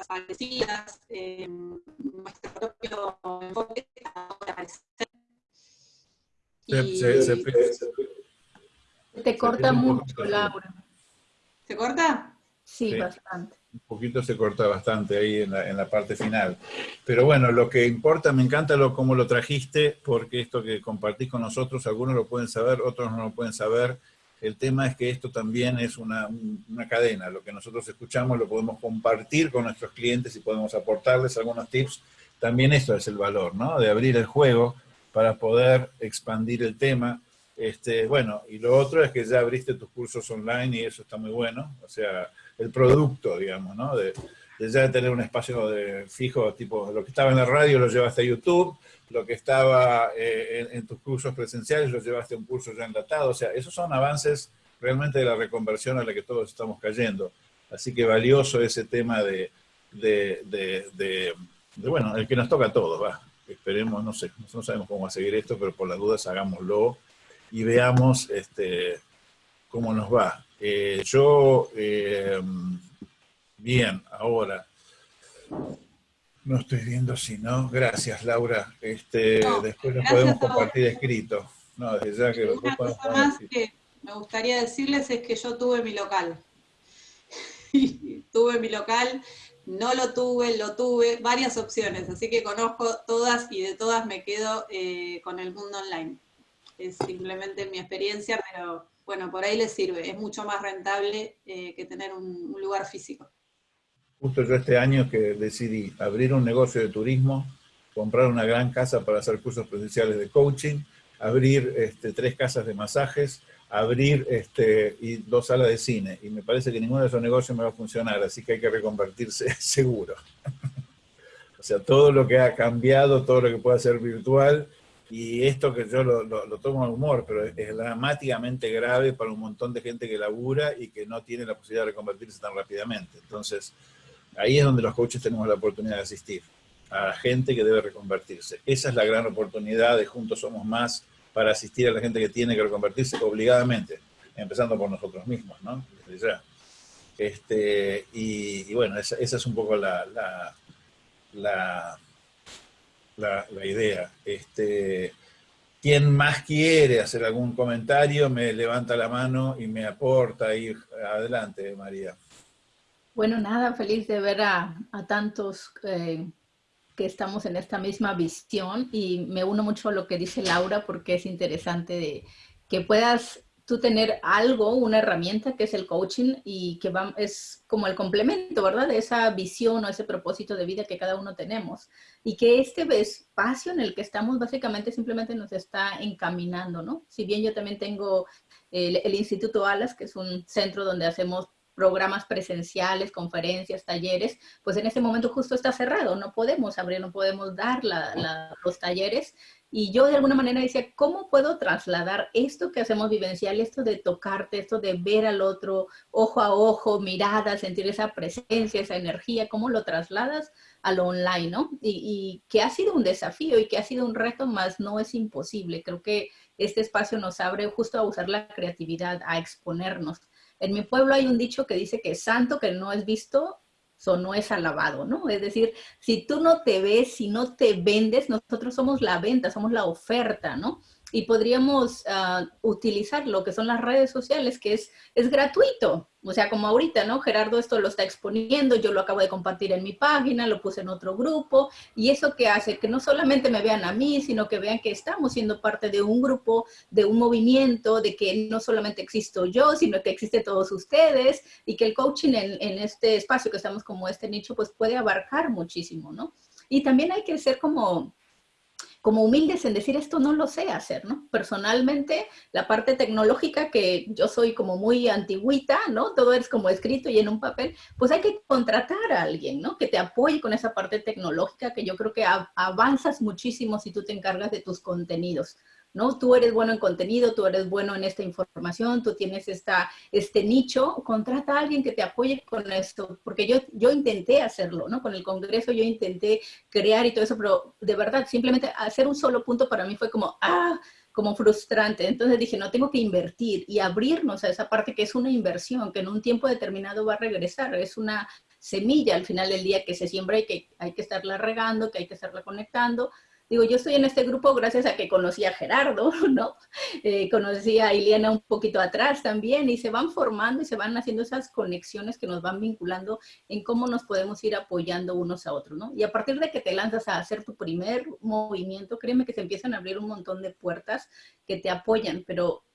parecidas, eh, nuestro propio enfoque se, se, se, te corta mucho, Laura. ¿Se corta? Sí, bastante. Un poquito se corta bastante ahí en la, en la, parte final. Pero bueno, lo que importa, me encanta lo, cómo lo trajiste, porque esto que compartís con nosotros, algunos lo pueden saber, otros no lo pueden saber. El tema es que esto también es una, una cadena. Lo que nosotros escuchamos lo podemos compartir con nuestros clientes y podemos aportarles algunos tips. También esto es el valor, ¿no? De abrir el juego para poder expandir el tema este, bueno, y lo otro es que ya abriste tus cursos online y eso está muy bueno. O sea, el producto, digamos, ¿no? De, ya tener un espacio de fijo, tipo, lo que estaba en la radio lo llevaste a YouTube, lo que estaba eh, en, tus cursos presenciales lo llevaste a un curso ya enlatado. O sea, esos son avances realmente de la reconversión a la que todos estamos cayendo. Así que valioso ese tema de, de, bueno, el que nos toca a todos, va. Esperemos, no sé, no sabemos cómo va a seguir esto, pero por las dudas hagámoslo y veamos este, cómo nos va. Eh, yo, eh, bien, ahora, no estoy viendo si no, gracias Laura, este, después nos podemos compartir escrito. No, desde ya que Una cosa más que me gustaría decirles es que yo tuve mi local. tuve mi local, no lo tuve, lo tuve, varias opciones, así que conozco todas y de todas me quedo eh, con el mundo online es simplemente mi experiencia, pero bueno, por ahí les sirve, es mucho más rentable eh, que tener un, lugar físico. Justo yo este año que decidí abrir un negocio de turismo, comprar una gran casa para hacer cursos presenciales de coaching, abrir este, tres casas de masajes, abrir este, y dos salas de cine. Y me parece que ninguno de esos negocios me va a funcionar, así que hay que reconvertirse seguro. o sea, todo lo que ha cambiado, todo lo que pueda ser virtual, y esto que yo lo, tomo en humor, pero es, dramáticamente grave para un montón de gente que labura y que no tiene la posibilidad de reconvertirse tan rápidamente. Entonces, ahí es donde los coaches tenemos la oportunidad de asistir. a gente que debe reconvertirse. Esa es la gran oportunidad de Juntos Somos Más para asistir a la gente que tiene que reconvertirse obligadamente, empezando por nosotros mismos, ¿no? Este, y, bueno, esa, es un poco la, la, la, la idea. Este, quien más quiere hacer algún comentario me levanta la mano y me aporta ahí. Adelante, María. Bueno, nada, feliz de ver a, tantos eh, que estamos en esta misma visión y me uno mucho a lo que dice Laura porque es interesante de que puedas tú tener algo, una herramienta que es el coaching y que va, es como el complemento, ¿verdad? De esa visión o ese propósito de vida que cada uno tenemos. Y que este espacio en el que estamos básicamente simplemente nos está encaminando, ¿no? Si bien yo también tengo el, Instituto Alas, que es un centro donde hacemos programas presenciales, conferencias, talleres, pues en este momento justo está cerrado, no podemos abrir, no podemos dar los talleres. Y yo de alguna manera decía, ¿cómo puedo trasladar esto que hacemos vivencial, esto de tocarte, esto de ver al otro ojo a ojo, mirada, sentir esa presencia, esa energía, cómo lo trasladas a lo online, ¿no? Y, que ha sido un desafío y que ha sido un reto, más no es imposible. Creo que este espacio nos abre justo a usar la creatividad, a exponernos en mi pueblo hay un dicho que dice que santo que no es visto, so no es alabado, ¿no? Es decir, si tú no te ves, si no te vendes, nosotros somos la venta, somos la oferta, ¿no? Y podríamos ah, utilizar lo que son las redes sociales, que es, es gratuito. O sea, como ahorita, ¿no? Gerardo esto lo está exponiendo, yo lo acabo de compartir en mi página, lo puse en otro grupo, y eso que hace que no solamente me vean a mí, sino que vean que estamos siendo parte de un grupo, de un movimiento, de que no solamente existo yo, sino que existe todos ustedes, y que el coaching en, en este espacio que estamos como este nicho, pues puede abarcar muchísimo, ¿no? Y también hay que ser como como humildes en decir esto no lo sé hacer, ¿no? Personalmente, la parte tecnológica, que yo soy como muy antigüita, ¿no? Todo es como escrito y en un papel, pues hay que contratar a alguien, ¿no? Que te apoye con esa parte tecnológica que yo creo que avanzas muchísimo si tú te encargas de tus contenidos. ¿No? Tú eres bueno en contenido, tú eres bueno en esta información, tú tienes esta, este nicho, contrata a alguien que te apoye con esto, porque yo, yo intenté hacerlo, ¿no? Con el Congreso yo intenté crear y todo eso, pero de verdad, simplemente hacer un solo punto para mí fue como, ah, como frustrante. Entonces dije, no, tengo que invertir y abrirnos a esa parte que es una inversión, que en un tiempo determinado va a regresar, es una semilla al final del día que se siembra y que hay que estarla regando, que hay que estarla conectando, Digo, yo estoy en este grupo gracias a que conocí a Gerardo, ¿no? Eh, conocí a Iliana un poquito atrás también y se van formando y se van haciendo esas conexiones que nos van vinculando en cómo nos podemos ir apoyando unos a otros, ¿no? Y a partir de que te lanzas a hacer tu primer movimiento, créeme que se empiezan a abrir un montón de puertas que te apoyan, pero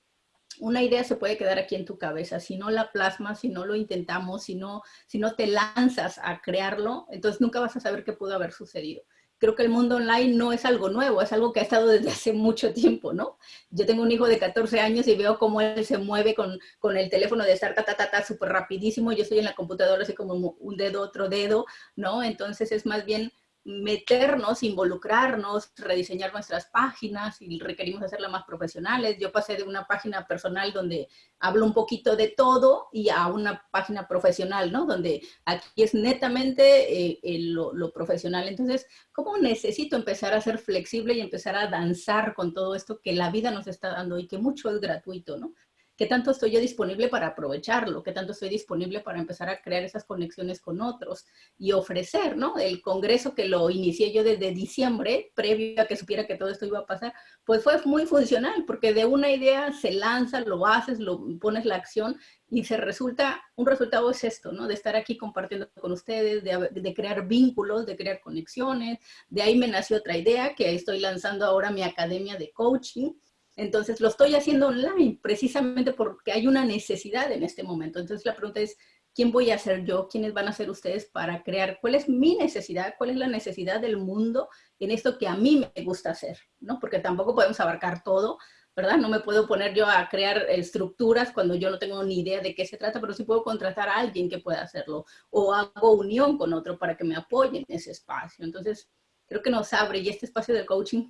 una idea se puede quedar aquí en tu cabeza. Si no la plasmas, si no lo intentamos, si no, si no te lanzas a crearlo, entonces nunca vas a saber qué pudo haber sucedido creo que el mundo online no es algo nuevo, es algo que ha estado desde hace mucho tiempo, ¿no? Yo tengo un hijo de 14 años y veo cómo él se mueve con, con el teléfono de estar ta, ta, ta, ta, súper rapidísimo, yo estoy en la computadora así como un dedo, otro dedo, ¿no? Entonces es más bien meternos, involucrarnos, rediseñar nuestras páginas y requerimos hacerlas más profesionales. Yo pasé de una página personal donde hablo un poquito de todo y a una página profesional, ¿no? Donde aquí es netamente eh, lo, lo, profesional. Entonces, ¿cómo necesito empezar a ser flexible y empezar a danzar con todo esto que la vida nos está dando y que mucho es gratuito, ¿no? Qué tanto estoy yo disponible para aprovecharlo, qué tanto estoy disponible para empezar a crear esas conexiones con otros y ofrecer, ¿no? El congreso que lo inicié yo desde diciembre, previo a que supiera que todo esto iba a pasar, pues fue muy funcional, porque de una idea se lanza, lo haces, lo pones la acción y se resulta, un resultado es esto, ¿no? De estar aquí compartiendo con ustedes, de, de, crear vínculos, de crear conexiones. De ahí me nació otra idea, que estoy lanzando ahora mi academia de coaching, entonces lo estoy haciendo online precisamente porque hay una necesidad en este momento. Entonces la pregunta es, ¿quién voy a ser yo? ¿Quiénes van a ser ustedes para crear? ¿Cuál es mi necesidad? ¿Cuál es la necesidad del mundo en esto que a mí me gusta hacer? ¿no? Porque tampoco podemos abarcar todo, ¿verdad? No me puedo poner yo a crear estructuras cuando yo no tengo ni idea de qué se trata, pero sí puedo contratar a alguien que pueda hacerlo o hago unión con otro para que me apoye en ese espacio. Entonces, creo que nos abre y este espacio del coaching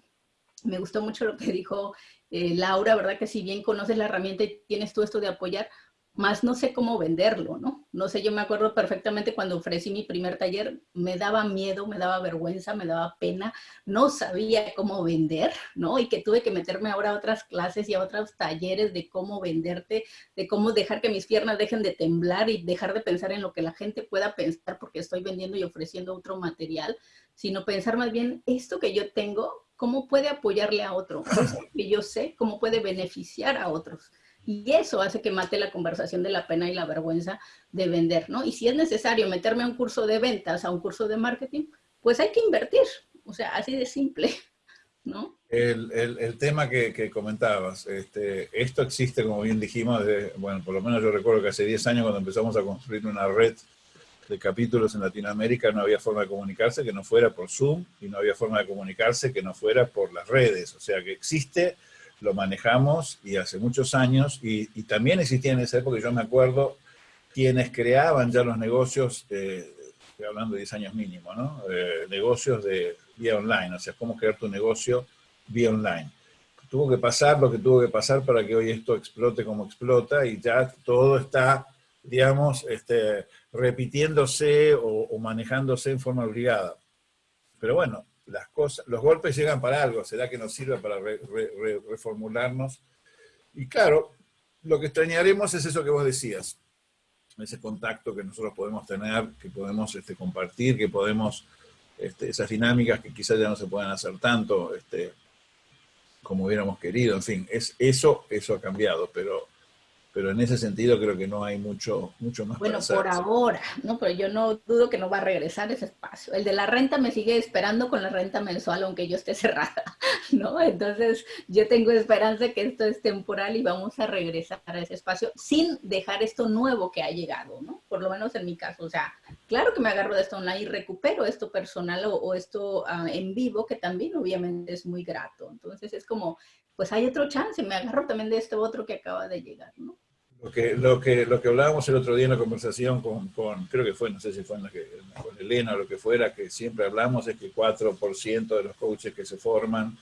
me gustó mucho lo que dijo eh, Laura, ¿verdad? Que si bien conoces la herramienta y tienes tú esto de apoyar, más no sé cómo venderlo, ¿no? No sé, yo me acuerdo perfectamente cuando ofrecí mi primer taller, me daba miedo, me daba vergüenza, me daba pena, no sabía cómo vender, ¿no? Y que tuve que meterme ahora a otras clases y a otros talleres de cómo venderte, de cómo dejar que mis piernas dejen de temblar y dejar de pensar en lo que la gente pueda pensar porque estoy vendiendo y ofreciendo otro material, sino pensar más bien esto que yo tengo, cómo puede apoyarle a otro, que yo sé, cómo puede beneficiar a otros. Y eso hace que mate la conversación de la pena y la vergüenza de vender, ¿no? Y si es necesario meterme a un curso de ventas, a un curso de marketing, pues hay que invertir. O sea, así de simple, ¿no? El, el, tema que, que comentabas, este, esto existe, como bien dijimos, de, bueno, por lo menos yo recuerdo que hace 10 años cuando empezamos a construir una red de capítulos en Latinoamérica no había forma de comunicarse que no fuera por Zoom y no había forma de comunicarse que no fuera por las redes. O sea que existe lo manejamos y hace muchos años, y, también existía en esa época, yo me acuerdo, quienes creaban ya los negocios, eh, estoy hablando de 10 años mínimo, ¿no? Eh, negocios de vía online, o sea, cómo crear tu negocio vía online. Tuvo que pasar lo que tuvo que pasar para que hoy esto explote como explota y ya todo está, digamos, este, repitiéndose o, manejándose en forma obligada. Pero bueno, las cosas, los golpes llegan para algo, será que nos sirve para reformularnos. Y claro, lo que extrañaremos es eso que vos decías, ese contacto que nosotros podemos tener, que podemos este, compartir, que podemos, este, esas dinámicas que quizás ya no se puedan hacer tanto este, como hubiéramos querido, en fin, es, eso, eso ha cambiado, pero pero en ese sentido creo que no hay mucho, mucho más Bueno, por ahora, ¿no? Pero yo no dudo que no va a regresar ese espacio. El de la renta me sigue esperando con la renta mensual, aunque yo esté cerrada, ¿no? Entonces, yo tengo esperanza que esto es temporal y vamos a regresar a ese espacio sin dejar esto nuevo que ha llegado, ¿no? Por lo menos en mi caso. O sea, claro que me agarro de esto online y recupero esto personal o, esto ah, en vivo, que también obviamente es muy grato. Entonces, es como pues hay otro chance, me agarro también de este otro que acaba de llegar, ¿no? Lo que, lo que, lo que hablábamos el otro día en la conversación con, con creo que fue, no sé si fue en la que, con Elena o lo que fuera, que siempre hablamos es que 4% de los coaches que se forman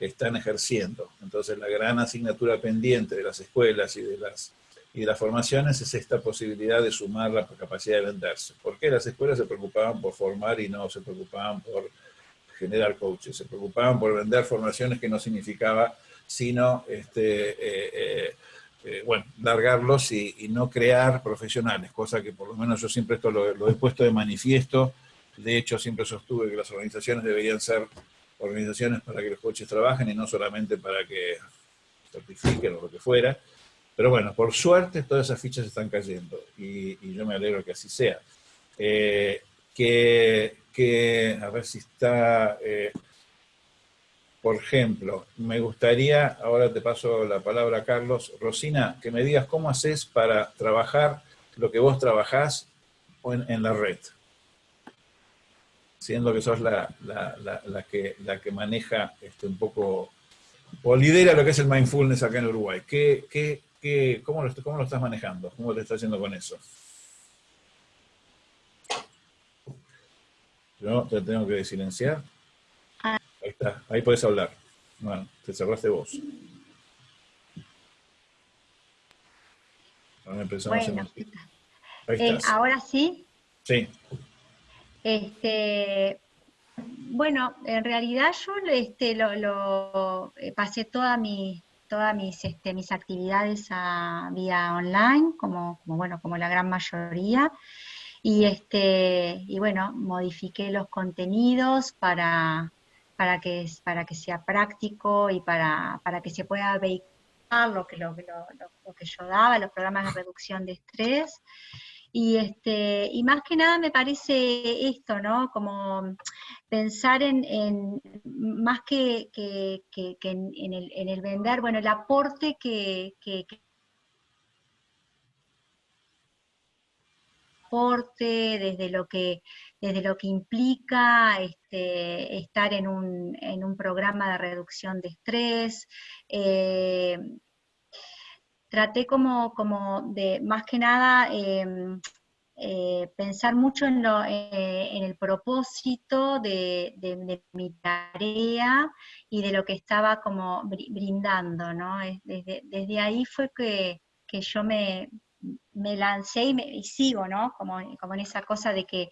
están ejerciendo. Entonces la gran asignatura pendiente de las escuelas y de las, y de las formaciones es esta posibilidad de sumar la capacidad de venderse. ¿Por qué las escuelas se preocupaban por formar y no se preocupaban por generar coaches? Se preocupaban por vender formaciones que no significaba sino este, eh, eh, eh, bueno, largarlos y, no crear profesionales, cosa que por lo menos yo siempre esto lo, he puesto de manifiesto, de hecho siempre sostuve que las organizaciones deberían ser organizaciones para que los coaches trabajen y no solamente para que certifiquen o lo que fuera, pero bueno, por suerte todas esas fichas están cayendo y, yo me alegro que así sea. que, que, a ver si está... Por ejemplo, me gustaría, ahora te paso la palabra a Carlos, Rosina, que me digas cómo haces para trabajar lo que vos trabajás en, la red. Siendo que sos la, que, la que maneja este, un poco, o lidera lo que es el mindfulness acá en Uruguay. ¿Qué, qué, qué, cómo, lo, ¿Cómo lo estás manejando? ¿Cómo te estás haciendo con eso? Yo te tengo que silenciar. Ahí está, ahí puedes hablar. Bueno, te cerraste vos. Ahora bueno, eh, ahora sí. Sí. Este, bueno, en realidad yo este, lo, eh, pasé toda mi, todas mis, este, mis actividades a vía online, como, como, bueno, como la gran mayoría. Y, este, y bueno, modifiqué los contenidos para, para que, para que sea práctico y para, para que se pueda vehicular lo que, lo, lo, lo, que yo daba, los programas de reducción de estrés. Y, este, y más que nada me parece esto, ¿no? Como pensar en, en más que, que, que, en, el, en, el, vender, bueno, el aporte que, que, aporte, desde lo que desde lo que implica este, estar en un, en un, programa de reducción de estrés. Eh, traté como, como, de, más que nada, em, eh, pensar mucho en, eh, el propósito de, mi tarea y de lo que estaba como brindando, ¿no? Desde, desde ahí fue que, que yo me, me lancé y, me, y sigo, ¿no? Como, como en esa cosa de que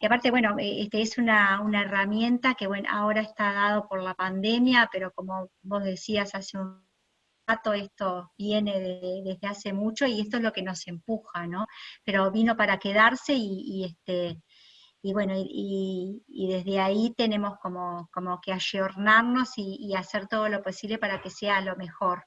y aparte, bueno, eh, este es una, una, herramienta que bueno, ahora está dado por la pandemia, pero como vos decías hace un rato, esto viene desde hace mucho y esto es lo que nos empuja, ¿no? Pero vino para quedarse y, este, y bueno, y, desde ahí tenemos como, como que ayornarnos y, hacer todo lo posible para que sea lo mejor.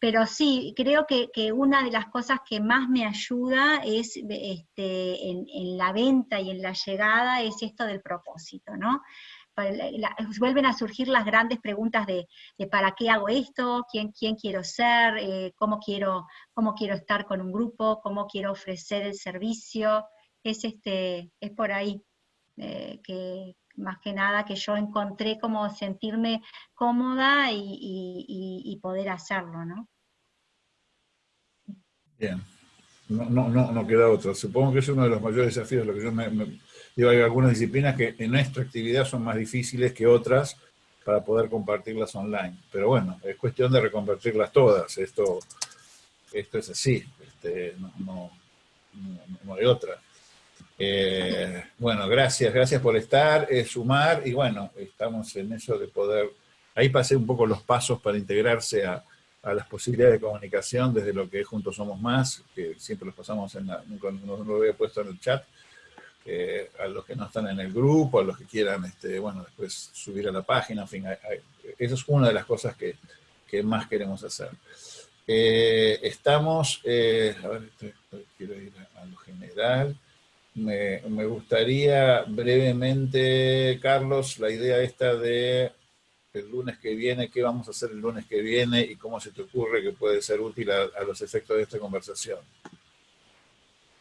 Pero sí, creo que, que, una de las cosas que más me ayuda es este, en, la venta y en la llegada es esto del propósito, ¿no? Vuelven a surgir las grandes preguntas de, de, para qué hago esto, quién, quién quiero ser, eh, cómo, quiero, cómo quiero estar con un grupo, cómo quiero ofrecer el servicio, es, este, es por ahí eh, que, más que nada que yo encontré como sentirme cómoda y, poder hacerlo, ¿no? Bien, no, no, no, no, queda otro. Supongo que es uno de los mayores desafíos, lo que yo me, digo, hay algunas disciplinas que en nuestra actividad son más difíciles que otras para poder compartirlas online. Pero bueno, es cuestión de reconvertirlas todas. Esto, esto es así, este, no, no, no hay otra. Eh, bueno, gracias, gracias por estar, eh, sumar, y bueno, estamos en eso de poder, ahí pasé un poco los pasos para integrarse a, a las posibilidades de comunicación desde lo que es Juntos Somos Más, que siempre los pasamos en la, no, lo había puesto en el chat, eh, a los que no están en el grupo, a los que quieran, este, bueno, después subir a la página, en fin, hay, hay, eso es una de las cosas que, que más queremos hacer. Eh, estamos, eh, a ver, quiero ir a, a lo general, me, me, gustaría brevemente, Carlos, la idea esta de el lunes que viene, qué vamos a hacer el lunes que viene y cómo se te ocurre que puede ser útil a, los efectos de esta conversación.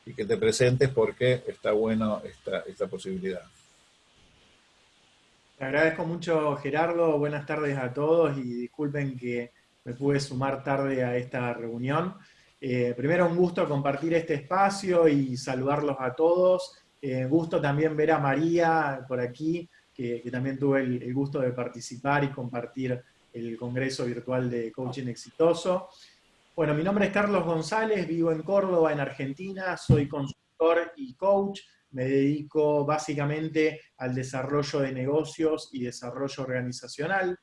Y que te presentes porque está bueno esta, esta posibilidad. Te agradezco mucho, Gerardo. Buenas tardes a todos y disculpen que me pude sumar tarde a esta reunión. Eh, primero un gusto compartir este espacio y saludarlos a todos. Eh, gusto también ver a María por aquí, que, también tuve el, el, gusto de participar y compartir el Congreso Virtual de Coaching Exitoso. Bueno, mi nombre es Carlos González, vivo en Córdoba, en Argentina, soy consultor y coach, me dedico básicamente al desarrollo de negocios y desarrollo organizacional.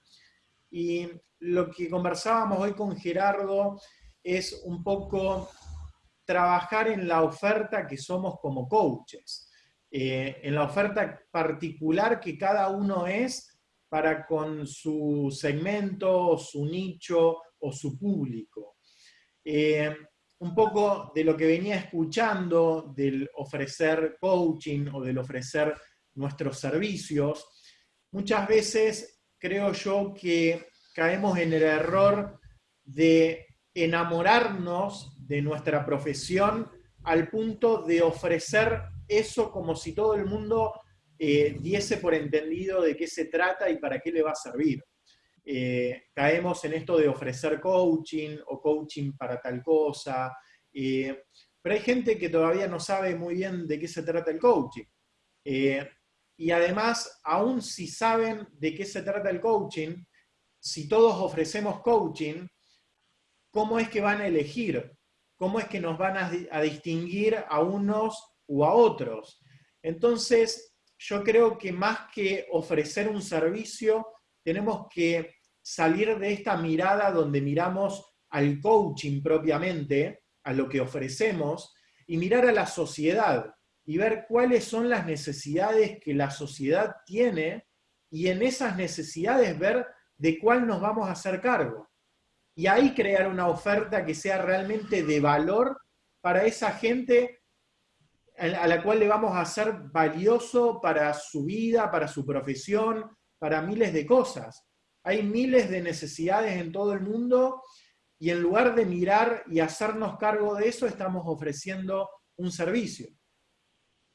Y lo que conversábamos hoy con Gerardo es un poco trabajar en la oferta que somos como coaches, eh, en la oferta particular que cada uno es para con su segmento, su nicho o su público. Eh, un poco de lo que venía escuchando del ofrecer coaching o del ofrecer nuestros servicios, muchas veces creo yo que caemos en el error de enamorarnos de nuestra profesión al punto de ofrecer eso como si todo el mundo eh, diese por entendido de qué se trata y para qué le va a servir. Eh, caemos en esto de ofrecer coaching o coaching para tal cosa, eh, pero hay gente que todavía no sabe muy bien de qué se trata el coaching. Y además, aún si saben de qué se trata el coaching, si todos ofrecemos coaching, ¿cómo es que van a elegir? ¿Cómo es que nos van a, distinguir a unos u a otros? Entonces, yo creo que más que ofrecer un servicio, tenemos que salir de esta mirada donde miramos al coaching propiamente, a lo que ofrecemos, y mirar a la sociedad y ver cuáles son las necesidades que la sociedad tiene y en esas necesidades ver de cuál nos vamos a hacer cargo y ahí crear una oferta que sea realmente de valor para esa gente a la cual le vamos a hacer valioso para su vida, para su profesión, para miles de cosas. Hay miles de necesidades en todo el mundo y en lugar de mirar y hacernos cargo de eso, estamos ofreciendo un servicio.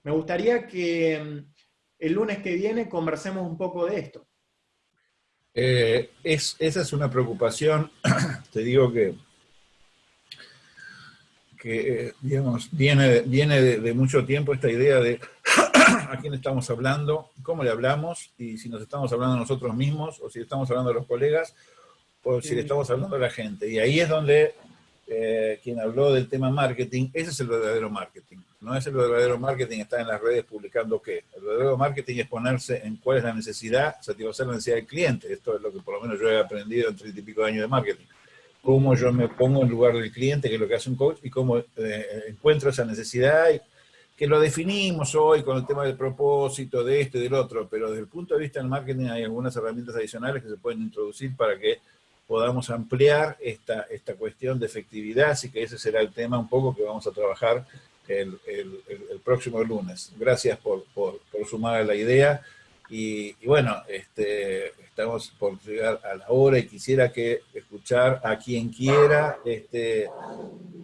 Me gustaría que mm, el lunes que viene conversemos un poco de esto. Eh, es, esa es una preocupación, te digo que, que eh, digamos, viene, viene de, de, mucho tiempo esta idea de a quién estamos hablando, cómo le hablamos, y si nos estamos hablando nosotros mismos, o si estamos hablando de los colegas, o si le estamos hablando a la gente. Y ahí es donde eh, quien habló del tema marketing, ese es el verdadero marketing. No es el verdadero marketing estar en las redes publicando qué. El verdadero marketing es ponerse en cuál es la necesidad, satisfacer la necesidad del cliente. Esto es lo que por lo menos yo he aprendido en treinta y pico años de marketing. Cómo yo me pongo en lugar del cliente, que es lo que hace un coach, y cómo eh, encuentro esa necesidad, y, que lo definimos hoy con el tema del propósito, de esto y del otro, pero desde el punto de vista del marketing hay algunas herramientas adicionales que se pueden introducir para que podamos ampliar esta, esta cuestión de efectividad, así que ese será el tema un poco que vamos a trabajar el, el, próximo lunes. Gracias por, por, sumar a la idea. Y, bueno, este, estamos por llegar a la hora y quisiera que escuchar a quien quiera este,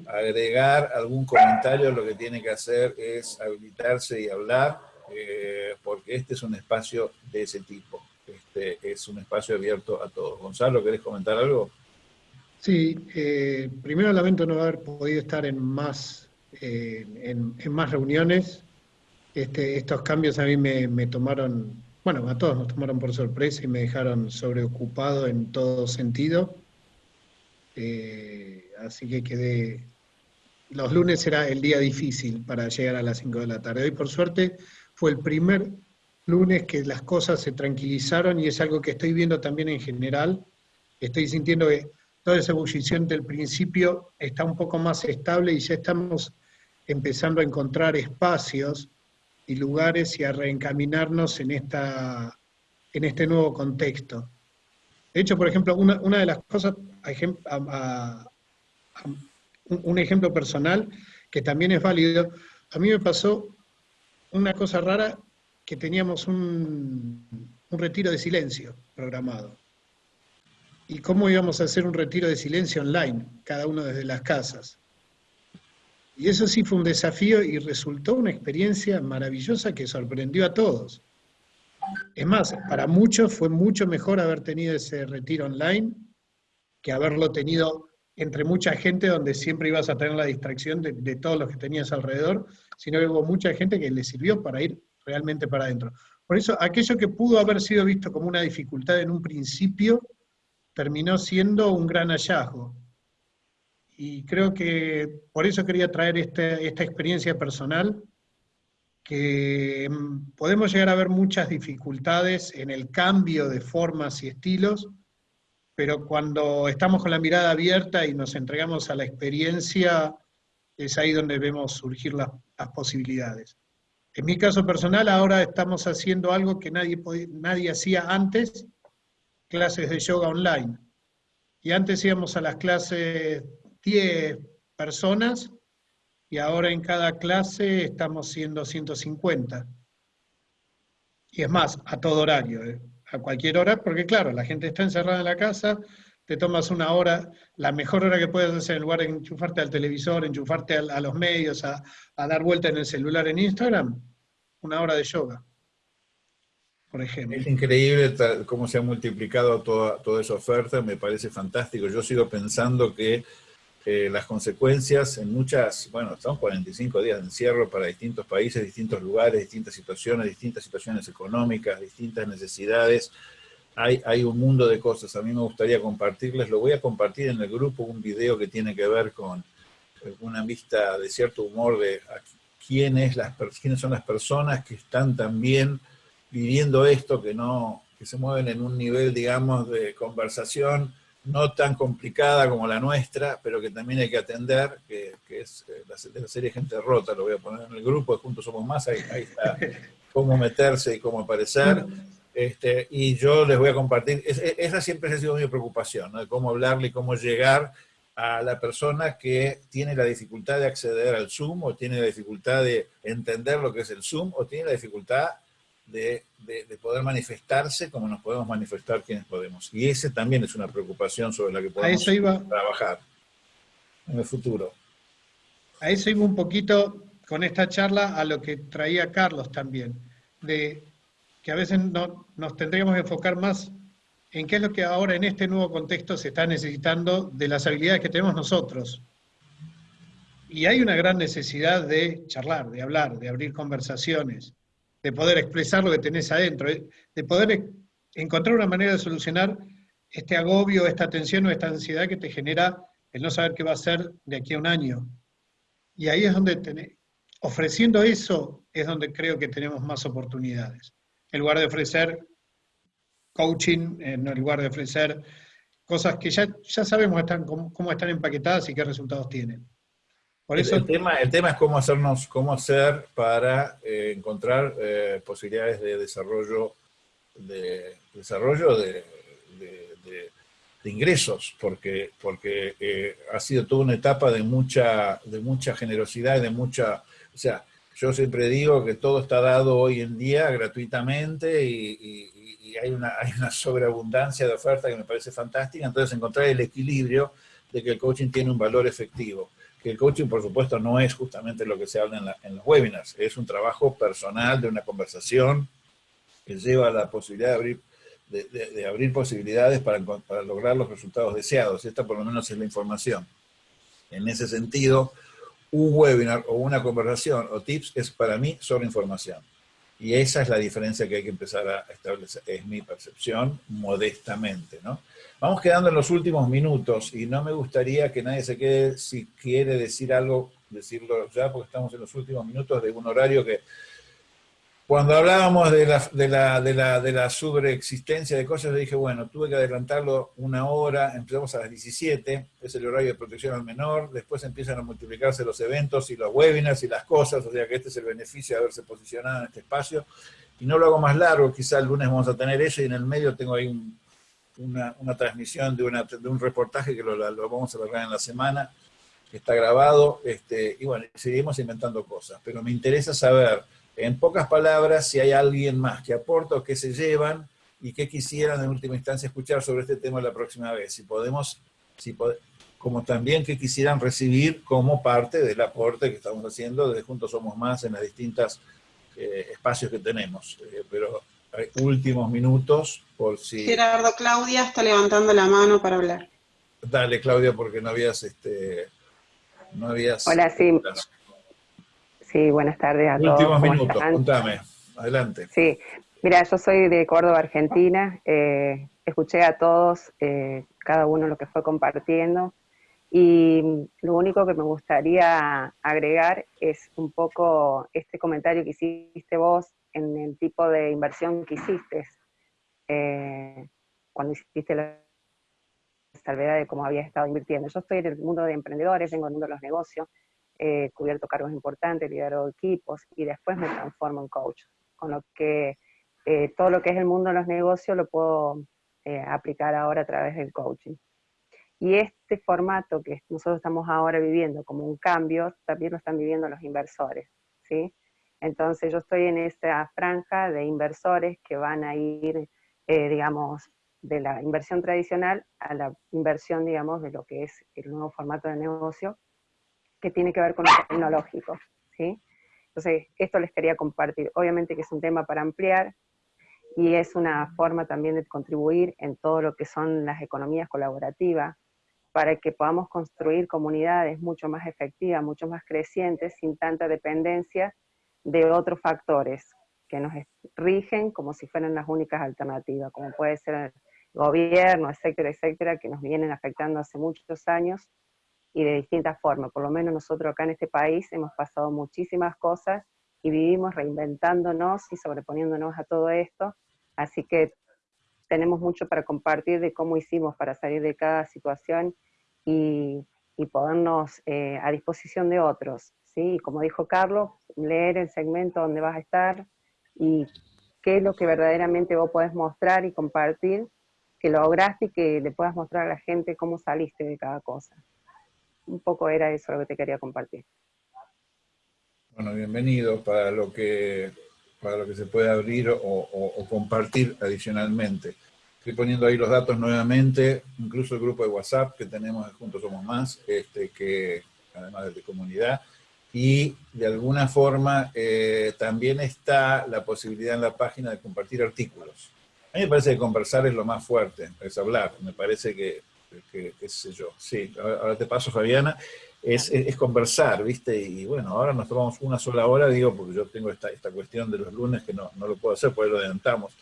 agregar algún comentario, lo que tiene que hacer es habilitarse y hablar, eh, porque este es un espacio de ese tipo. Este, es un espacio abierto a todos. Gonzalo, ¿querés comentar algo? Sí, eh, primero lamento no haber podido estar en más, en, más reuniones. Este, estos cambios a mí me, tomaron, bueno, a todos nos tomaron por sorpresa y me dejaron sobreocupado en todo sentido. Eh, así que quedé, los lunes era el día difícil para llegar a las 5 de la tarde. Hoy por suerte fue el primer lunes que las cosas se tranquilizaron y es algo que estoy viendo también en general. Estoy sintiendo que toda esa ebullición del principio está un poco más estable y ya estamos empezando a encontrar espacios y lugares y a reencaminarnos en, esta, en este nuevo contexto. De hecho, por ejemplo, una, una de las cosas, un ejemplo personal que también es válido, a mí me pasó una cosa rara que teníamos un, retiro de silencio programado. ¿Y cómo íbamos a hacer un retiro de silencio online, cada uno desde las casas? Y eso sí fue un desafío y resultó una experiencia maravillosa que sorprendió a todos. Es más, para muchos fue mucho mejor haber tenido ese retiro online que haberlo tenido entre mucha gente donde siempre ibas a tener la distracción de, de todos los que tenías alrededor, sino que hubo mucha gente que le sirvió para ir realmente para adentro. Por eso, aquello que pudo haber sido visto como una dificultad en un principio, terminó siendo un gran hallazgo. Y creo que por eso quería traer este, esta experiencia personal, que mm, podemos llegar a ver muchas dificultades en el cambio de formas y estilos, pero cuando estamos con la mirada abierta y nos entregamos a la experiencia, es ahí donde vemos surgir las posibilidades. En mi caso personal, ahora estamos haciendo algo que nadie, nadie hacía antes, clases de yoga online. Y antes íbamos a las clases 10 personas, y ahora en cada clase estamos siendo 150. Y es más, a todo horario, ¿eh? a cualquier hora, porque claro, la gente está encerrada en la casa, te tomas una hora, la mejor hora que puedes hacer en lugar de enchufarte al televisor, enchufarte a, los medios, a, dar vuelta en el celular en Instagram, una hora de yoga, por ejemplo. Es increíble cómo se ha multiplicado toda, toda esa oferta, me parece fantástico. Yo sigo pensando que eh, las consecuencias en muchas, bueno, son 45 días de encierro para distintos países, distintos lugares, distintas situaciones, distintas situaciones económicas, distintas necesidades. Hay, hay, un mundo de cosas. A mí me gustaría compartirles, lo voy a compartir en el grupo, un video que tiene que ver con una vista de cierto humor de quiénes, las, quiénes son las personas que están también viviendo esto, que, no, que se mueven en un nivel, digamos, de conversación no tan complicada como la nuestra, pero que también hay que atender, que, es eh, la, serie Gente Rota, lo voy a poner en el grupo, Juntos Somos Más, ahí, está cómo meterse y cómo aparecer. Este, y yo les voy a compartir, esa siempre ha sido mi preocupación, ¿no? de cómo hablarle y cómo llegar a la persona que tiene la dificultad de acceder al Zoom, o tiene la dificultad de entender lo que es el Zoom, o tiene la dificultad de, poder manifestarse como nos podemos manifestar quienes podemos. Y ese también es una preocupación sobre la que podemos trabajar en el futuro. A eso iba un poquito con esta charla a lo que traía Carlos también, de que a veces no, nos tendríamos que enfocar más en qué es lo que ahora en este nuevo contexto se está necesitando de las habilidades que tenemos nosotros. Y hay una gran necesidad de charlar, de hablar, de abrir conversaciones, de poder expresar lo que tenés adentro, eh, de poder encontrar una manera de solucionar este agobio, esta tensión o esta ansiedad que te genera el no saber qué va a ser de aquí a un año. Y ahí es donde, ofreciendo eso, es donde creo que tenemos más oportunidades. En lugar de ofrecer coaching, en lugar de ofrecer cosas que ya, ya sabemos están, cómo, están empaquetadas y qué resultados tienen. Por eso, el, tema, el tema es cómo hacernos, cómo hacer para eh, encontrar eh, posibilidades de desarrollo de desarrollo de, ingresos, porque, porque eh, ha sido toda una etapa de mucha, de mucha generosidad y de mucha, o sea, yo siempre digo que todo está dado hoy en día gratuitamente y, hay, una, hay una sobreabundancia de oferta que me parece fantástica, entonces encontrar el equilibrio de que el coaching tiene un valor efectivo. Que el coaching, por supuesto, no es justamente lo que se habla en, en los webinars, es un trabajo personal de una conversación que lleva a la posibilidad de abrir, de, abrir posibilidades para, para, lograr los resultados deseados. Esta por lo menos es la información. En ese sentido, un webinar o una conversación o tips es para mí solo información. Y esa es la diferencia que hay que empezar a establecer, es mi percepción, modestamente. ¿no? Vamos quedando en los últimos minutos y no me gustaría que nadie se quede, si quiere decir algo, decirlo ya, porque estamos en los últimos minutos de un horario que cuando hablábamos de la, de, la, de, la, de la sobreexistencia de cosas, yo dije, bueno, tuve que adelantarlo una hora, empezamos a las 17, es el horario de protección al menor, después empiezan a multiplicarse los eventos y los webinars y las cosas, o sea que este es el beneficio de haberse posicionado en este espacio, y no lo hago más largo, quizá el lunes vamos a tener eso, y en el medio tengo ahí una, una, transmisión de, una, de un reportaje que lo, lo vamos a lograr en la semana, que está grabado, este, y bueno, seguimos inventando cosas, pero me interesa saber en pocas palabras, si hay alguien más que aporta o que se llevan y que quisieran en última instancia escuchar sobre este tema la próxima vez. Si podemos, si como también que quisieran recibir como parte del aporte que estamos haciendo desde Juntos Somos Más en los distintos eh, espacios que tenemos. Eh, pero hay últimos minutos por si... Gerardo, Claudia está levantando la mano para hablar. Dale, Claudia, porque no habías... Este, no habías Hola, sí. Sí, buenas tardes a todos. Últimos minutos, contame, adelante. Sí, mira, yo soy de Córdoba, Argentina, eh, escuché a todos, eh, cada uno lo que fue compartiendo, y lo único que me gustaría agregar es un poco este comentario que hiciste vos en el tipo de inversión que hiciste, eh, cuando hiciste la salvedad de cómo habías estado invirtiendo. Yo estoy en el mundo de emprendedores, vengo del mundo de los negocios, he cubierto cargos importantes, liderado equipos y después me transformo en coach. Con lo que eh, todo lo que es el mundo de los negocios lo puedo eh, aplicar ahora a través del coaching. Y este formato que nosotros estamos ahora viviendo como un cambio, también lo están viviendo los inversores, ¿sí? Entonces yo estoy en esta franja de inversores que van a ir, eh, digamos, de la inversión tradicional a la inversión, digamos, de lo que es el nuevo formato de negocio, que tiene que ver con lo tecnológico, ¿sí? Entonces, esto les quería compartir. Obviamente que es un tema para ampliar y es una forma también de contribuir en todo lo que son las economías colaborativas para que podamos construir comunidades mucho más efectivas, mucho más crecientes, sin tanta dependencia de otros factores que nos rigen como si fueran las únicas alternativas, como puede ser el gobierno, etcétera, etcétera, que nos vienen afectando hace muchos años y de distintas formas. Por lo menos nosotros acá en este país hemos pasado muchísimas cosas y vivimos reinventándonos y sobreponiéndonos a todo esto. Así que tenemos mucho para compartir de cómo hicimos para salir de cada situación y, y ponernos eh, a disposición de otros. ¿sí? Y como dijo Carlos, leer el segmento donde vas a estar y qué es lo que verdaderamente vos podés mostrar y compartir, que lograste y que le puedas mostrar a la gente cómo saliste de cada cosa un poco era eso lo que te quería compartir. Bueno, bienvenido para lo que, para lo que se puede abrir o, compartir adicionalmente. Estoy poniendo ahí los datos nuevamente, incluso el grupo de WhatsApp que tenemos Juntos Somos Más, este, que además de comunidad, y de alguna forma eh, también está la posibilidad en la página de compartir artículos. A mí me parece que conversar es lo más fuerte, es hablar. Me parece que que, qué sé yo. Sí, ahora te paso, Fabiana. Es, es, conversar, ¿viste? Y bueno, ahora nos tomamos una sola hora, digo, porque yo tengo esta, esta cuestión de los lunes que no, no lo puedo hacer, pues lo adelantamos.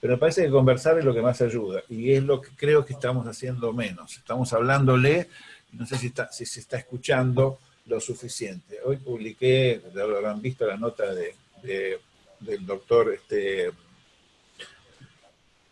Pero me parece que conversar es lo que más ayuda, y es lo que creo que estamos haciendo menos. Estamos hablándole no sé si, está, si se está escuchando lo suficiente. Hoy publiqué, ya lo habrán visto, la nota de, del doctor este,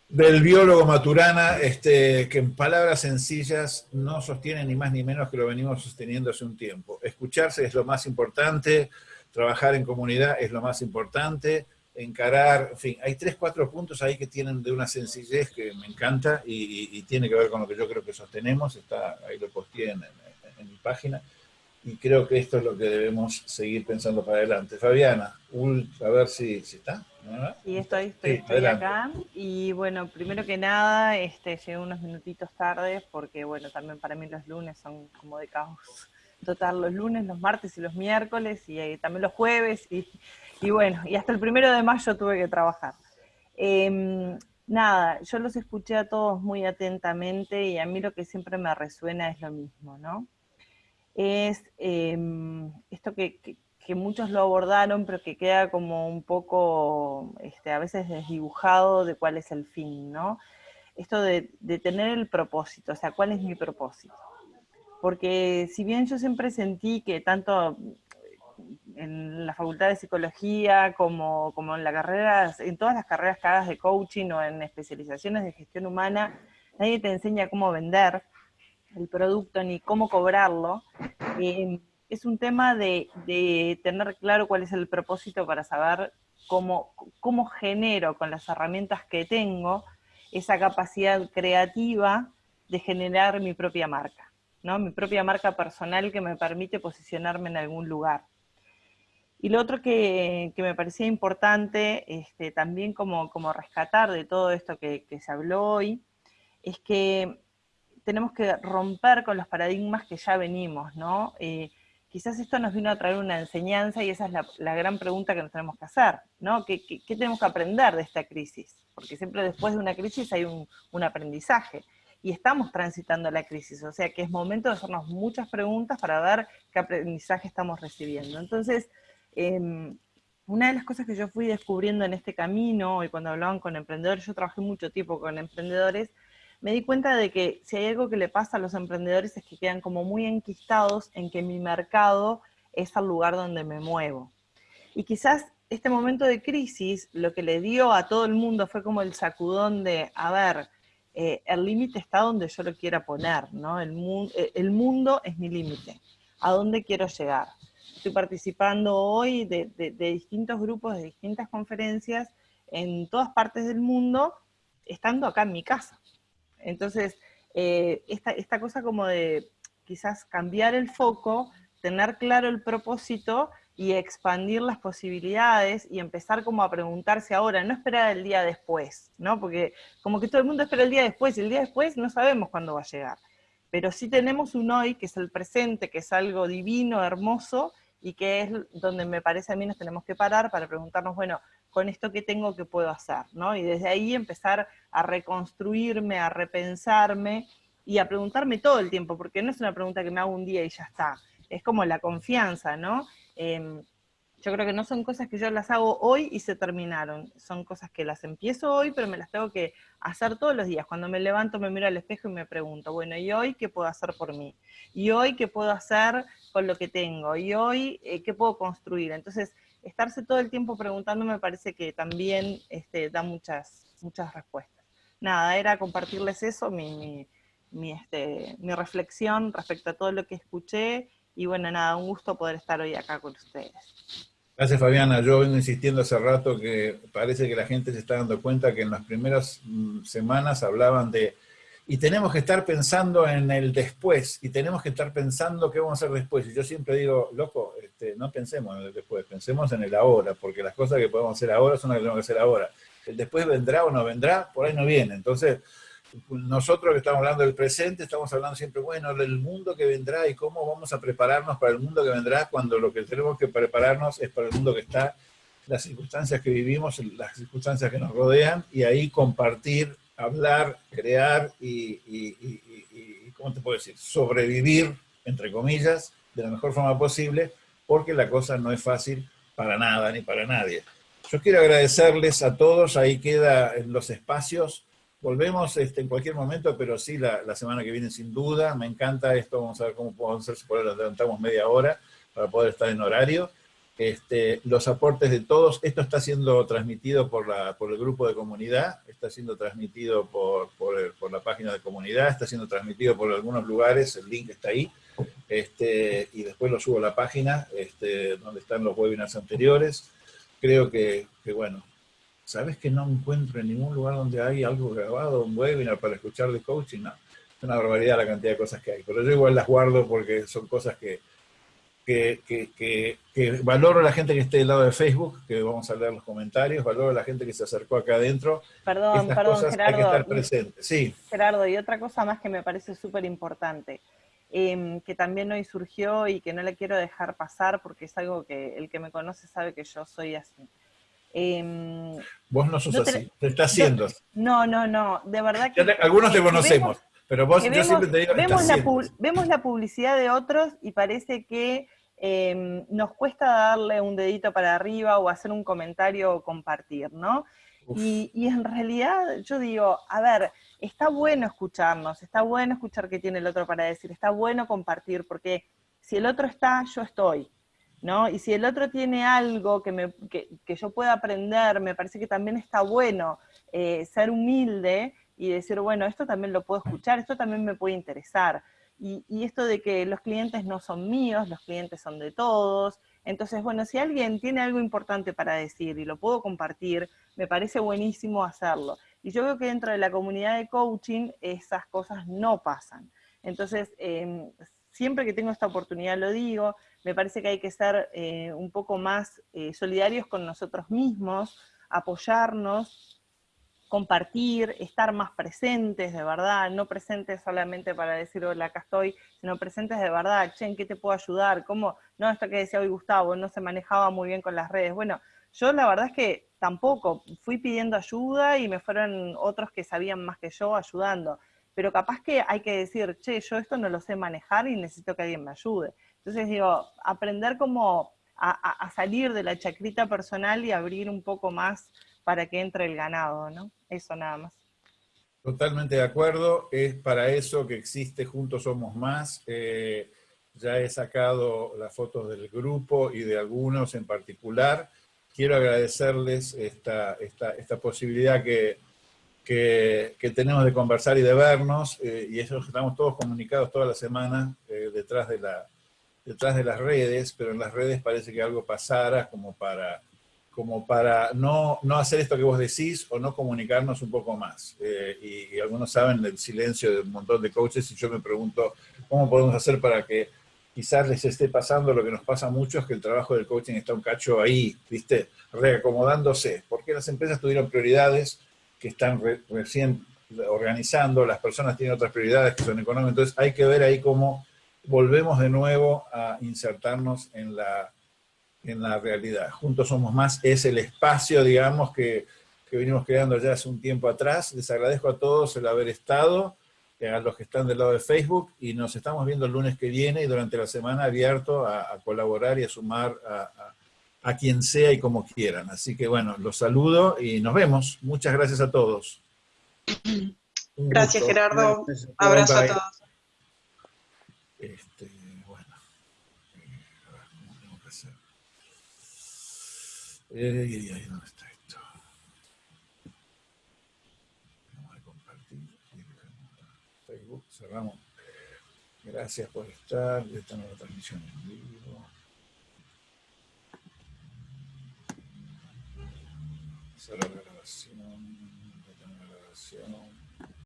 del biólogo Maturana, este, que en palabras sencillas no sostiene ni más ni menos que lo venimos sosteniendo hace un tiempo. Escucharse es lo más importante, trabajar en comunidad es lo más importante, encarar, en fin, hay tres, cuatro puntos ahí que tienen de una sencillez que me encanta y, tiene que ver con lo que yo creo que sostenemos, está, ahí lo posteé en, mi página, y creo que esto es lo que debemos seguir pensando para adelante. Fabiana, a ver si, si está. Sí, estoy, estoy, acá. Y bueno, primero que nada, este, llegué unos minutitos tarde porque bueno, también para mí los lunes son como de caos total, los lunes, los martes y los miércoles y eh, también los jueves y, y, bueno, y hasta el primero de mayo tuve que trabajar. Em, nada, yo los escuché a todos muy atentamente y a mí lo que siempre me resuena es lo mismo, ¿no? es em, esto que, muchos lo abordaron, pero que queda como un poco, este, a veces desdibujado de cuál es el fin, ¿no? Esto de, tener el propósito, o sea, ¿cuál es mi propósito? Porque si bien yo siempre sentí que tanto en la facultad de psicología como, como en la carrera, en todas las carreras que hagas de coaching o en especializaciones de gestión humana, nadie te enseña cómo vender, el producto ni cómo cobrarlo, eh, es un tema de, tener claro cuál es el propósito para saber cómo, cómo genero con las herramientas que tengo esa capacidad creativa de generar mi propia marca, ¿no? mi propia marca personal que me permite posicionarme en algún lugar. Y lo otro que, me parecía importante este, también como, como rescatar de todo esto que, que se habló hoy, es que tenemos que romper con los paradigmas que ya venimos, ¿no? Eh, quizás esto nos vino a traer una enseñanza y esa es la, gran pregunta que nos tenemos que hacer, ¿no? ¿Qué, tenemos que aprender de esta crisis? Porque siempre después de una crisis hay un, aprendizaje y estamos transitando la crisis, o sea que es momento de hacernos muchas preguntas para ver qué aprendizaje estamos recibiendo. Entonces, em, una de las cosas que yo fui descubriendo en este camino, y cuando hablaban con emprendedores, yo trabajé mucho tiempo con emprendedores, me di cuenta de que si hay algo que le pasa a los emprendedores es que quedan como muy enquistados en que mi mercado es el lugar donde me muevo. Y quizás este momento de crisis lo que le dio a todo el mundo fue como el sacudón de, a ver, eh, el límite está donde yo lo quiera poner, ¿no? El, eh, el mundo es mi límite, a dónde quiero llegar. Estoy participando hoy de distintos grupos, de distintas conferencias en todas partes del mundo, estando acá en mi casa. Entonces, eh, esta, cosa como de quizás cambiar el foco, tener claro el propósito y expandir las posibilidades y empezar como a preguntarse ahora, no esperar el día después, ¿no? Porque como que todo el mundo espera el día después y el día después no sabemos cuándo va a llegar. Pero sí tenemos un hoy que es el presente, que es algo divino, hermoso y que es donde me parece a mí nos tenemos que parar para preguntarnos, bueno, con esto que tengo, que puedo hacer? ¿no? Y desde ahí empezar a reconstruirme, a repensarme y a preguntarme todo el tiempo, porque no es una pregunta que me hago un día y ya está, es como la confianza, ¿no? Em, yo creo que no son cosas que yo las hago hoy y se terminaron, son cosas que las empiezo hoy, pero me las tengo que hacer todos los días. Cuando me levanto me miro al espejo y me pregunto, bueno, ¿y hoy qué puedo hacer por mí? ¿Y hoy qué puedo hacer con lo que tengo? ¿Y hoy eh, qué puedo construir? Entonces, estarse todo el tiempo preguntando me parece que también este, da muchas, muchas respuestas. Nada, era compartirles eso, mi, mi, este, mi reflexión respecto a todo lo que escuché, y bueno, nada, un gusto poder estar hoy acá con ustedes. Gracias Fabiana, yo vengo insistiendo hace rato que parece que la gente se está dando cuenta que en las primeras mm, semanas hablaban de y tenemos que estar pensando en el después, y tenemos que estar pensando qué vamos a hacer después. Y yo siempre digo, loco, este, no pensemos en el después, pensemos en el ahora, porque las cosas que podemos hacer ahora son las que tenemos que hacer ahora. El después vendrá o no vendrá, por ahí no viene. Entonces, nosotros que estamos hablando del presente, estamos hablando siempre, bueno, del mundo que vendrá y cómo vamos a prepararnos para el mundo que vendrá, cuando lo que tenemos que prepararnos es para el mundo que está, las circunstancias que vivimos, las circunstancias que nos rodean, y ahí compartir hablar, crear y, ¿cómo te puedo decir? Sobrevivir, entre comillas, de la mejor forma posible, porque la cosa no es fácil para nada ni para nadie. Yo quiero agradecerles a todos, ahí quedan los espacios. volvemos este, en cualquier momento, pero sí la, la, semana que viene sin duda. Me encanta esto, vamos a ver cómo podemos hacer, si por ahora adelantamos media hora para poder estar en horario. Este, los aportes de todos, esto está siendo transmitido por, la, por el grupo de comunidad, está siendo transmitido por, por, por, la página de comunidad, está siendo transmitido por algunos lugares, el link está ahí, este, y después lo subo a la página este, donde están los webinars anteriores. Creo que, que, bueno, ¿sabes que no encuentro en ningún lugar donde hay algo grabado, un webinar para escuchar de coaching? No, es una barbaridad la cantidad de cosas que hay, pero yo igual las guardo porque son cosas que que, que, que, valoro a la gente que esté del lado de Facebook, que vamos a leer los comentarios, valoro a la gente que se acercó acá adentro. Perdón, Estas perdón, cosas Gerardo. Hay que estar presente. Sí. Gerardo, y otra cosa más que me parece súper importante, eh, que también hoy surgió y que no le quiero dejar pasar porque es algo que el que me conoce sabe que yo soy así. Eh, vos no sos no te- así, te está haciendo. no, no, no, de verdad que... Te- algunos te que conocemos, vemos- pero vos, que yo vemos, siempre te digo, vemos, estás la haciendo. pu- vemos la publicidad de otros y parece que eh, nos cuesta darle un dedito para arriba o hacer un comentario o compartir, ¿no? Y, y en realidad yo digo, a ver, está bueno escucharnos, está bueno escuchar qué tiene el otro para decir, está bueno compartir, porque si el otro está, yo estoy, ¿no? Y si el otro tiene algo que, me, que, que yo pueda aprender, me parece que también está bueno eh, ser humilde y decir, bueno, esto también lo puedo escuchar, esto también me puede interesar. Y, esto de que los clientes no son míos, los clientes son de todos. Entonces, bueno, si alguien tiene algo importante para decir y lo puedo compartir, me parece buenísimo hacerlo. Y yo veo que dentro de la comunidad de coaching esas cosas no pasan. Entonces, eh, siempre que tengo esta oportunidad lo digo, me parece que hay que ser eh, un poco más eh, solidarios con nosotros mismos, apoyarnos, compartir, estar más presentes de verdad, no presentes solamente para decir hola, acá estoy, sino presentes de verdad, che, ¿en qué te puedo ayudar? ¿Cómo? No, esto que decía hoy Gustavo, no se manejaba muy bien con las redes. Bueno, yo la verdad es que tampoco, fui pidiendo ayuda y me fueron otros que sabían más que yo ayudando, pero capaz que hay que decir, che, yo esto no lo sé manejar y necesito que alguien me ayude. Entonces digo, aprender como a, a- a salir de la chacrita personal y abrir un poco más para que entre el ganado, ¿no? Eso nada más. Totalmente de acuerdo, es para eso que existe Juntos Somos Más. Eh, ya he sacado las fotos del grupo y de algunos en particular. Quiero agradecerles esta, esta, esta posibilidad que, que, que tenemos de conversar y de vernos, eh, y eso estamos todos comunicados toda la semana eh, detrás, de la, detrás de las redes, pero en las redes parece que algo pasara como para como para no, no hacer esto que vos decís o no comunicarnos un poco más. Eh, y, algunos saben del silencio de un montón de coaches y yo me pregunto cómo podemos hacer para que quizás les esté pasando lo que nos pasa a muchos, que el trabajo del coaching está un cacho ahí, ¿viste? Reacomodándose, porque las empresas tuvieron prioridades que están re- recién organizando, las personas tienen otras prioridades que son económicas, entonces hay que ver ahí cómo volvemos de nuevo a insertarnos en la, en la realidad. Juntos Somos Más es el espacio, digamos, que, que venimos creando ya hace un tiempo atrás. Les agradezco a todos el haber estado, a los que están del lado de Facebook, y nos estamos viendo el lunes que viene y durante la semana abierto a, a colaborar y a sumar a, a- a quien sea y como quieran. Así que bueno, los saludo y nos vemos. Muchas gracias a todos. Un Gracias, gusto. Gerardo. Gracias. Abrazo a Bye, todos. Este, bueno, eh, a ver, ¿cómo tengo que hacer? Eh, ay, ¿dónde está esto? Vamos a compartir. Facebook, cerramos. Gracias por estar. Esta nueva transmisión en vivo. Cerrar la grabación. detener la grabación.